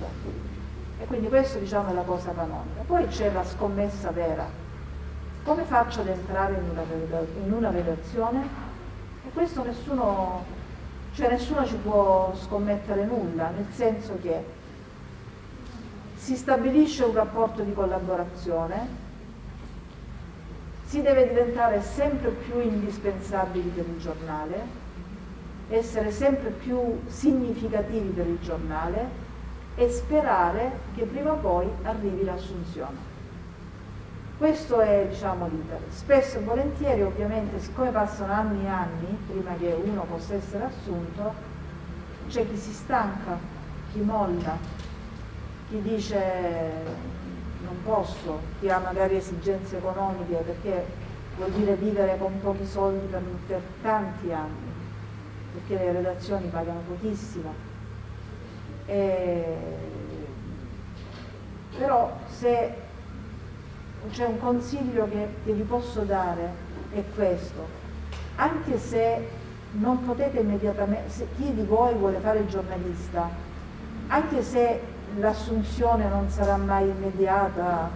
E quindi questo diciamo è la cosa canonica. Poi c'è la scommessa vera. Come faccio ad entrare in una, in una redazione? E questo nessuno, cioè nessuno ci può scommettere nulla, nel senso che si stabilisce un rapporto di collaborazione, si deve diventare sempre più indispensabili per il giornale, essere sempre più significativi per il giornale e sperare che prima o poi arrivi l'assunzione. Questo è diciamo, l'iter. Spesso e volentieri, ovviamente, siccome passano anni e anni prima che uno possa essere assunto, c'è chi si stanca, chi molla, chi dice non posso, chi ha magari esigenze economiche perché vuol dire vivere con pochi soldi per, per tanti anni perché le redazioni pagano pochissimo. E... Però se c'è un consiglio che, che vi posso dare è questo, anche se non potete immediatamente, se chi di voi vuole fare il giornalista, anche se l'assunzione non sarà mai immediata,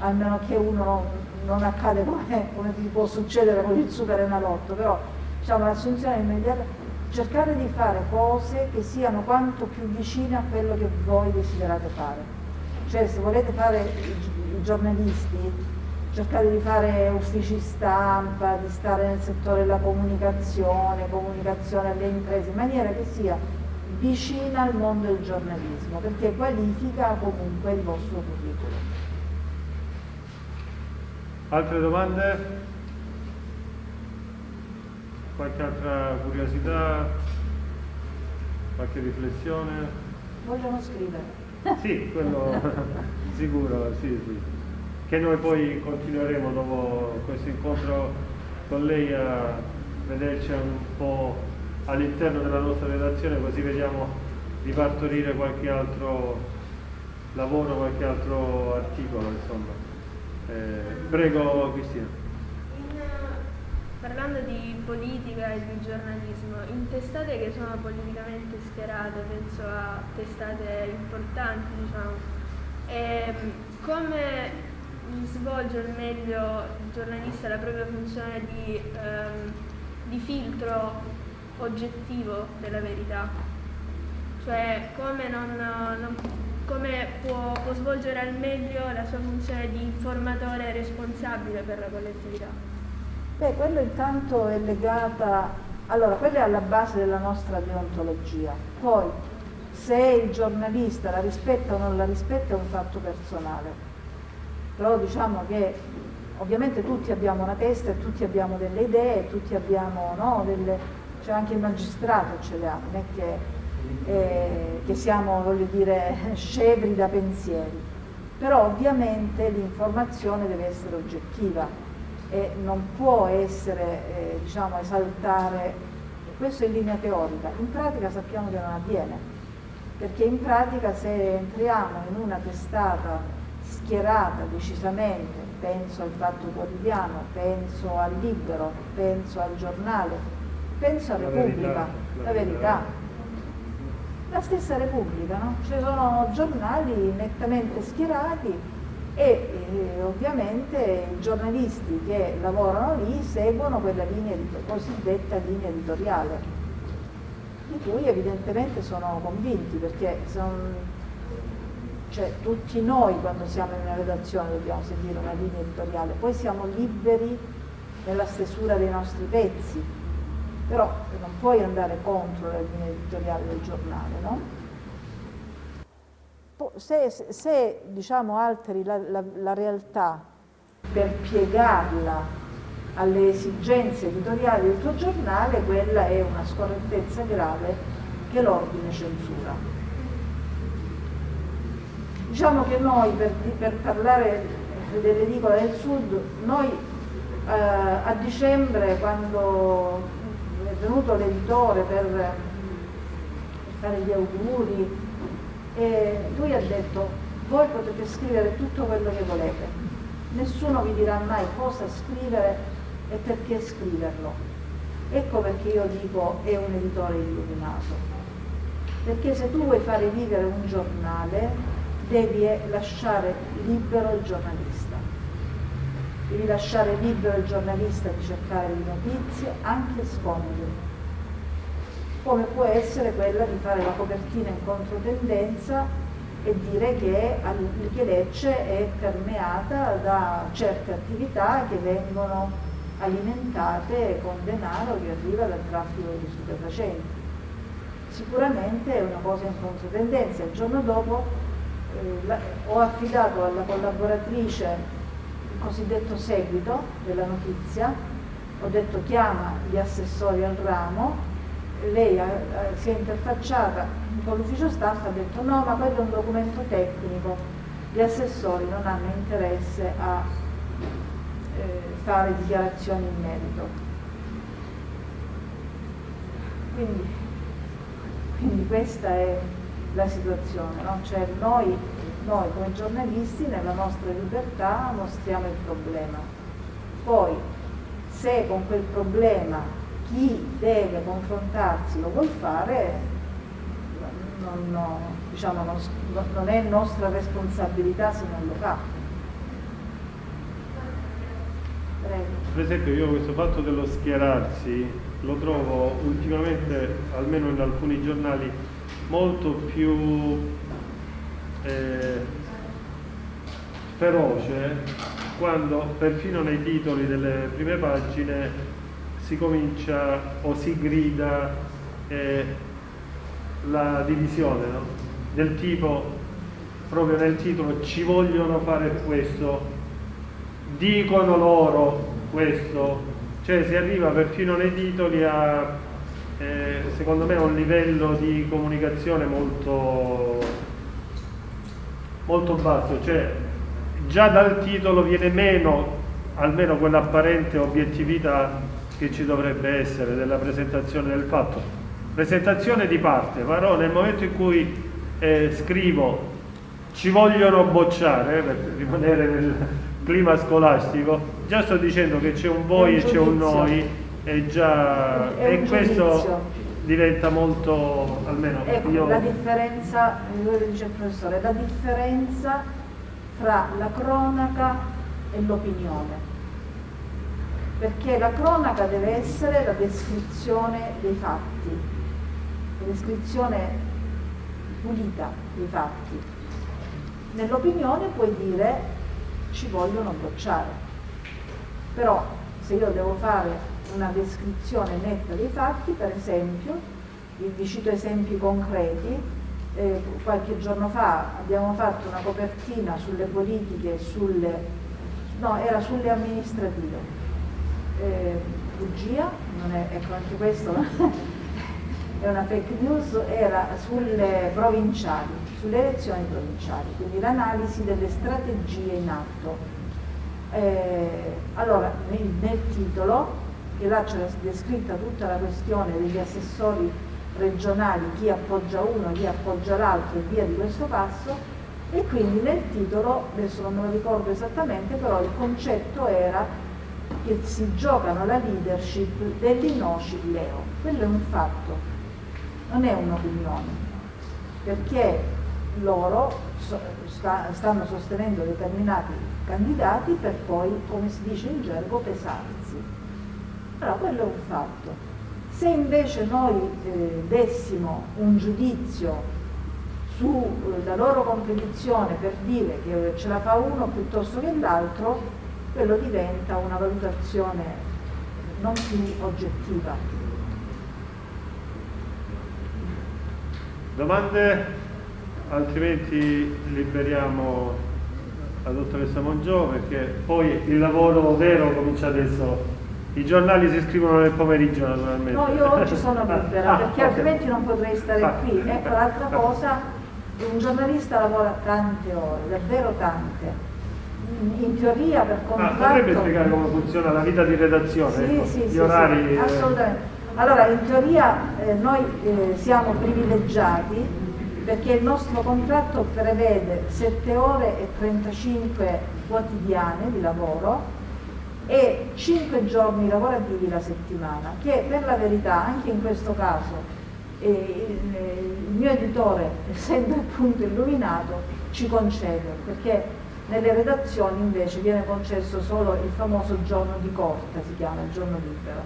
almeno che uno non accade come, come può succedere con il super enalotto, però diciamo, l'assunzione immediata, cercare di fare cose che siano quanto più vicine a quello che voi desiderate fare. Cioè se volete fare i giornalisti, cercate di fare uffici stampa, di stare nel settore della comunicazione, comunicazione alle imprese, in maniera che sia vicina al mondo del giornalismo, perché qualifica comunque il vostro curriculum. Altre domande? qualche altra curiosità, qualche riflessione? Vogliono scrivere. Sì, quello sicuro, sì, sì. Che noi poi continueremo dopo questo incontro con lei a vederci un po' all'interno della nostra redazione così vediamo di partorire qualche altro lavoro, qualche altro articolo, insomma. Eh, prego Cristina. Parlando di politica e di giornalismo, in testate che sono politicamente schierate, penso a testate importanti, diciamo, e come svolge al meglio il giornalista la propria funzione di, ehm, di filtro oggettivo della verità? Cioè come, non, non, come può, può svolgere al meglio la sua funzione di informatore responsabile per la collettività? Beh, quello intanto è legata, allora, quella è alla base della nostra deontologia. Poi, se il giornalista la rispetta o non la rispetta è un fatto personale. Però diciamo che ovviamente tutti abbiamo una testa e tutti abbiamo delle idee, tutti abbiamo, no, delle, cioè anche il magistrato ce le ha, non è che, eh, che siamo, voglio dire, scevri da pensieri. Però ovviamente l'informazione deve essere oggettiva e non può essere, eh, diciamo, esaltare, questo in linea teorica, in pratica sappiamo che non avviene, perché in pratica se entriamo in una testata schierata decisamente, penso al Fatto Quotidiano, penso al Libero, penso al giornale, penso a Repubblica, la verità, la stessa Repubblica, no? ci sono giornali nettamente schierati e eh, ovviamente i giornalisti che lavorano lì seguono quella linea, cosiddetta linea editoriale. di cui evidentemente sono convinti, perché son, cioè, tutti noi quando siamo in una redazione dobbiamo seguire una linea editoriale, poi siamo liberi nella stesura dei nostri pezzi, però non puoi andare contro la linea editoriale del giornale, no? Se, se diciamo, alteri la, la, la realtà per piegarla alle esigenze editoriali del tuo giornale, quella è una scorrettezza grave che l'ordine censura. Diciamo che noi, per, per parlare dell'edicola del Sud, noi eh, a dicembre, quando è venuto l'editore per, per, fare gli auguri, e lui ha detto voi potete scrivere tutto quello che volete, nessuno vi dirà mai cosa scrivere e perché scriverlo. Ecco perché io dico è un editore illuminato. Perché se tu vuoi fare vivere un giornale, devi lasciare libero il giornalista. Devi lasciare libero il giornalista di cercare le notizie, anche scomode. Come può essere quella di fare la copertina in controtendenza e dire che, che Lecce è permeata da certe attività che vengono alimentate con denaro che arriva dal traffico di stupefacenti. Sicuramente è una cosa in controtendenza. Il giorno dopo eh, la, ho affidato alla collaboratrice il cosiddetto seguito della notizia, ho detto chiama gli assessori al ramo, lei ha, si è interfacciata con l'ufficio e ha detto no ma quello è un documento tecnico, gli assessori non hanno interesse a eh, fare dichiarazioni in merito. Quindi, quindi questa è la situazione, no? cioè noi, noi come giornalisti nella nostra libertà mostriamo il problema. Poi se con quel problema chi deve confrontarsi lo vuol fare, non, no, diciamo, non, non è nostra responsabilità se non lo fa. Per esempio io questo fatto dello schierarsi lo trovo ultimamente, almeno in alcuni giornali, molto più eh, feroce quando perfino nei titoli delle prime pagine si comincia o si grida eh, la divisione no? del tipo proprio nel titolo ci vogliono fare questo dicono loro questo, cioè si arriva perfino nei titoli a, eh, secondo me, a un livello di comunicazione molto, molto basso, cioè già dal titolo viene meno almeno quell'apparente obiettività che ci dovrebbe essere della presentazione del fatto. Presentazione di parte, però nel momento in cui eh, scrivo ci vogliono bocciare, per rimanere nel, clima scolastico, già sto dicendo che c'è un voi e c'è un noi e, già, e questo diventa molto, almeno ecco, io... la differenza, lo dice il professore, la differenza fra la cronaca e l'opinione. Perché la cronaca deve essere la descrizione dei fatti, la descrizione pulita dei fatti. Nell'opinione puoi dire ci vogliono bocciare. Però se io devo fare una descrizione netta dei fatti, per esempio, vi cito esempi concreti, eh, qualche giorno fa abbiamo fatto una copertina sulle politiche, sulle, no, era sulle amministrative. Eh, bugia, è, ecco anche questo è una fake news, era sulle provinciali sulle elezioni provinciali, quindi l'analisi delle strategie in atto. Eh, allora, nel, nel, titolo, che là c'è descritta tutta la questione degli assessori regionali, chi appoggia uno, chi appoggia l'altro e via di questo passo, e quindi nel titolo, adesso non me lo ricordo esattamente, però il concetto era che si giocano la leadership dell'Inoci Leo. Quello è un fatto, non è un'opinione, perché loro stanno sostenendo determinati candidati per poi, come si dice in gergo, pesarsi. Però quello è un fatto. Se invece noi eh, dessimo un giudizio sulla loro competizione per dire che ce la fa uno piuttosto che l'altro, quello diventa una valutazione non più oggettiva. Domande? Altrimenti liberiamo la dottoressa Mongiò perché poi il lavoro vero comincia adesso. I giornali si scrivono nel pomeriggio naturalmente. No, io oggi sono libera Ah, perché ok. altrimenti non potrei stare Ah. qui. Ecco l'altra cosa, un giornalista lavora tante ore, davvero tante. In- teoria per Ah, contratto... potrebbe spiegare come funziona la vita di redazione? Sì, ecco, sì, gli sì, orari. sì, eh, assolutamente. Allora, in teoria eh, noi eh, siamo privilegiati perché il nostro contratto prevede 7 ore e 35 quotidiane di lavoro e 5 giorni lavorativi la settimana, che per la verità anche in questo caso eh, il, il mio editore, essendo appunto illuminato, ci concede, perché nelle redazioni invece viene concesso solo il famoso giorno di corte, si chiama il giorno libero.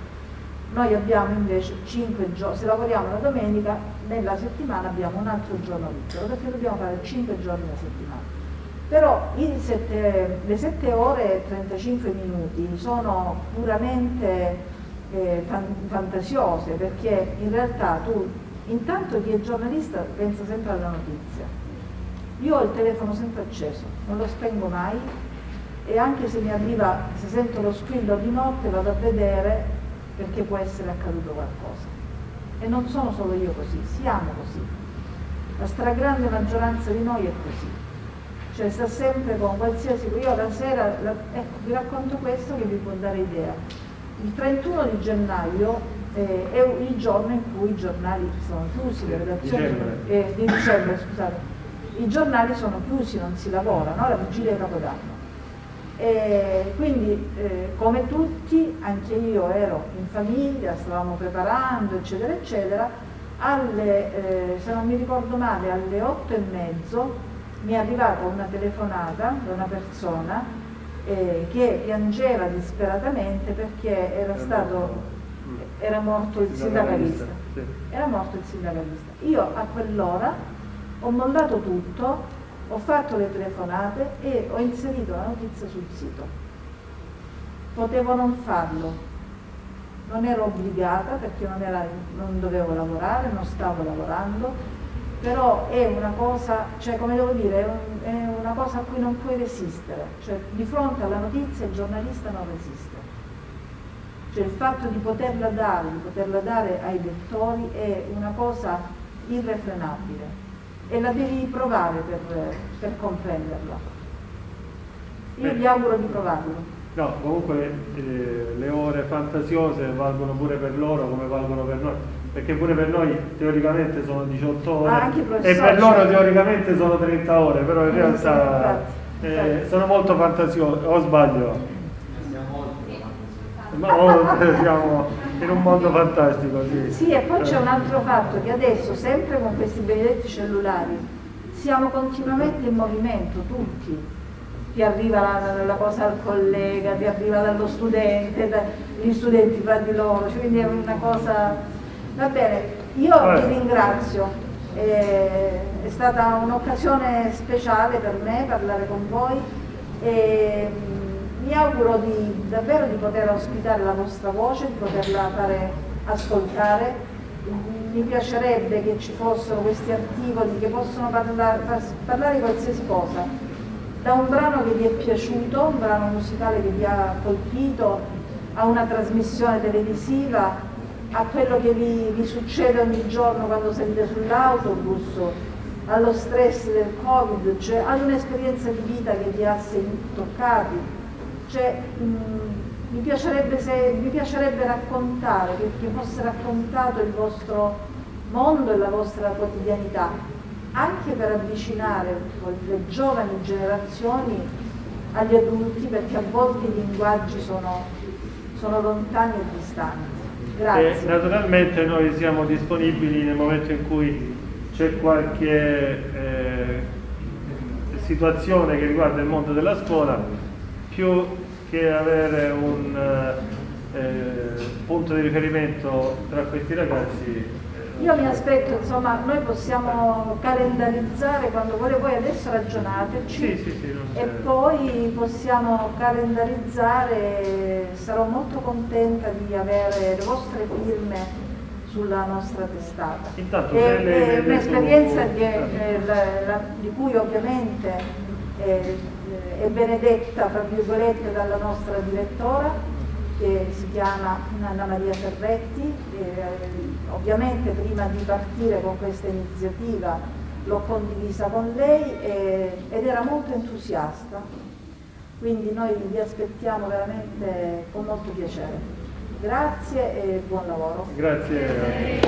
Noi abbiamo invece 5 giorni, se lavoriamo la domenica, nella settimana abbiamo un altro giorno libero, perché dobbiamo fare 5 giorni alla settimana. Però sette- le 7 ore e 35 minuti sono puramente eh, fan- fantasiose, perché in realtà tu, intanto chi è giornalista pensa sempre alla notizia. Io ho il telefono sempre acceso, non lo spengo mai e anche se mi arriva, se sento lo squillo di notte vado a vedere perché può essere accaduto qualcosa. E non sono solo io così, siamo così. La stragrande maggioranza di noi è così. Cioè sta sempre con qualsiasi... Io la sera, la- ecco, vi racconto questo che vi può dare idea. Il 31 di gennaio eh, è il giorno in cui i giornali sono chiusi, le redazioni Dicembre. eh, di dicembre, scusate, i giornali sono chiusi, non si lavora, no? la vigilia di Capodanno. E quindi eh, come tutti, anche io ero in famiglia, stavamo preparando, eccetera, eccetera, alle, eh, se non mi ricordo male, alle otto e mezzo mi è arrivata una telefonata da una persona eh, che piangeva disperatamente perché era stato era morto il sindacalista. Sì. Era morto il sindacalista. Io a quell'ora ho mollato tutto, ho fatto le telefonate e ho inserito la notizia sul sito. Potevo non farlo, non ero obbligata perché non, era- non dovevo lavorare, non stavo lavorando, però è una cosa, cioè come devo dire, è, un- è una cosa a cui non puoi resistere, cioè di fronte alla notizia il giornalista non resiste. Cioè il fatto di poterla dare, di poterla dare ai lettori è una cosa irrefrenabile e la devi provare per, per comprenderla. Io vi auguro di provarlo. No, comunque eh, le ore fantasiose valgono pure per loro come valgono per noi, perché pure per noi teoricamente sono 18 ore Ah, e per loro teoricamente sono 30 ore, però in Eh, realtà eh, sono molto fantasiose, o sbaglio? No, siamo in un mondo fantastico, sì. Sì, e poi c'è Eh. un altro fatto, che adesso, sempre con questi benedetti cellulari, siamo continuamente in movimento, tutti. Ti arriva la, la cosa al collega, ti arriva dallo studente, da- gli studenti fra di loro, cioè, quindi è una cosa... Va bene, io Eh. vi ringrazio, eh, è stata un'occasione speciale per me parlare con voi e mm, mi auguro di, davvero di poter ospitare la vostra voce, di poterla fare ascoltare. Mi piacerebbe che ci fossero questi articoli che possono parlare, parlare di qualsiasi cosa, da un brano che vi è piaciuto, un brano musicale che vi ha colpito, a una trasmissione televisiva, a quello che vi, vi succede ogni giorno quando salite sull'autobus, allo stress del Covid, cioè ad un'esperienza di vita che vi ha toccati. Cioè, mh, mi, piacerebbe se- mi piacerebbe raccontare, che, che fosse raccontato il vostro mondo e la vostra quotidianità, anche per avvicinare le giovani generazioni agli adulti, perché a volte i linguaggi sono, sono lontani e distanti. E Grazie. naturalmente noi siamo disponibili nel momento in cui c'è qualche eh, situazione che riguarda il mondo della scuola, più che avere un, eh, punto di riferimento tra questi ragazzi. eh, Io mi aspetto, insomma, noi possiamo calendarizzare quando vuole voi adesso ragionateci Sì, sì, sì, e poi possiamo calendarizzare, sarò molto contenta di avere le vostre firme sulla nostra testata. Intanto, È- un'esperienza di, eh, di cui ovviamente eh, è benedetta, fra virgolette, dalla nostra direttora che si chiama Anna Maria Ferretti. Eh, ovviamente prima di partire con questa iniziativa l'ho condivisa con lei e- ed era molto entusiasta. Quindi noi vi aspettiamo veramente con molto piacere. Grazie e buon lavoro. Grazie.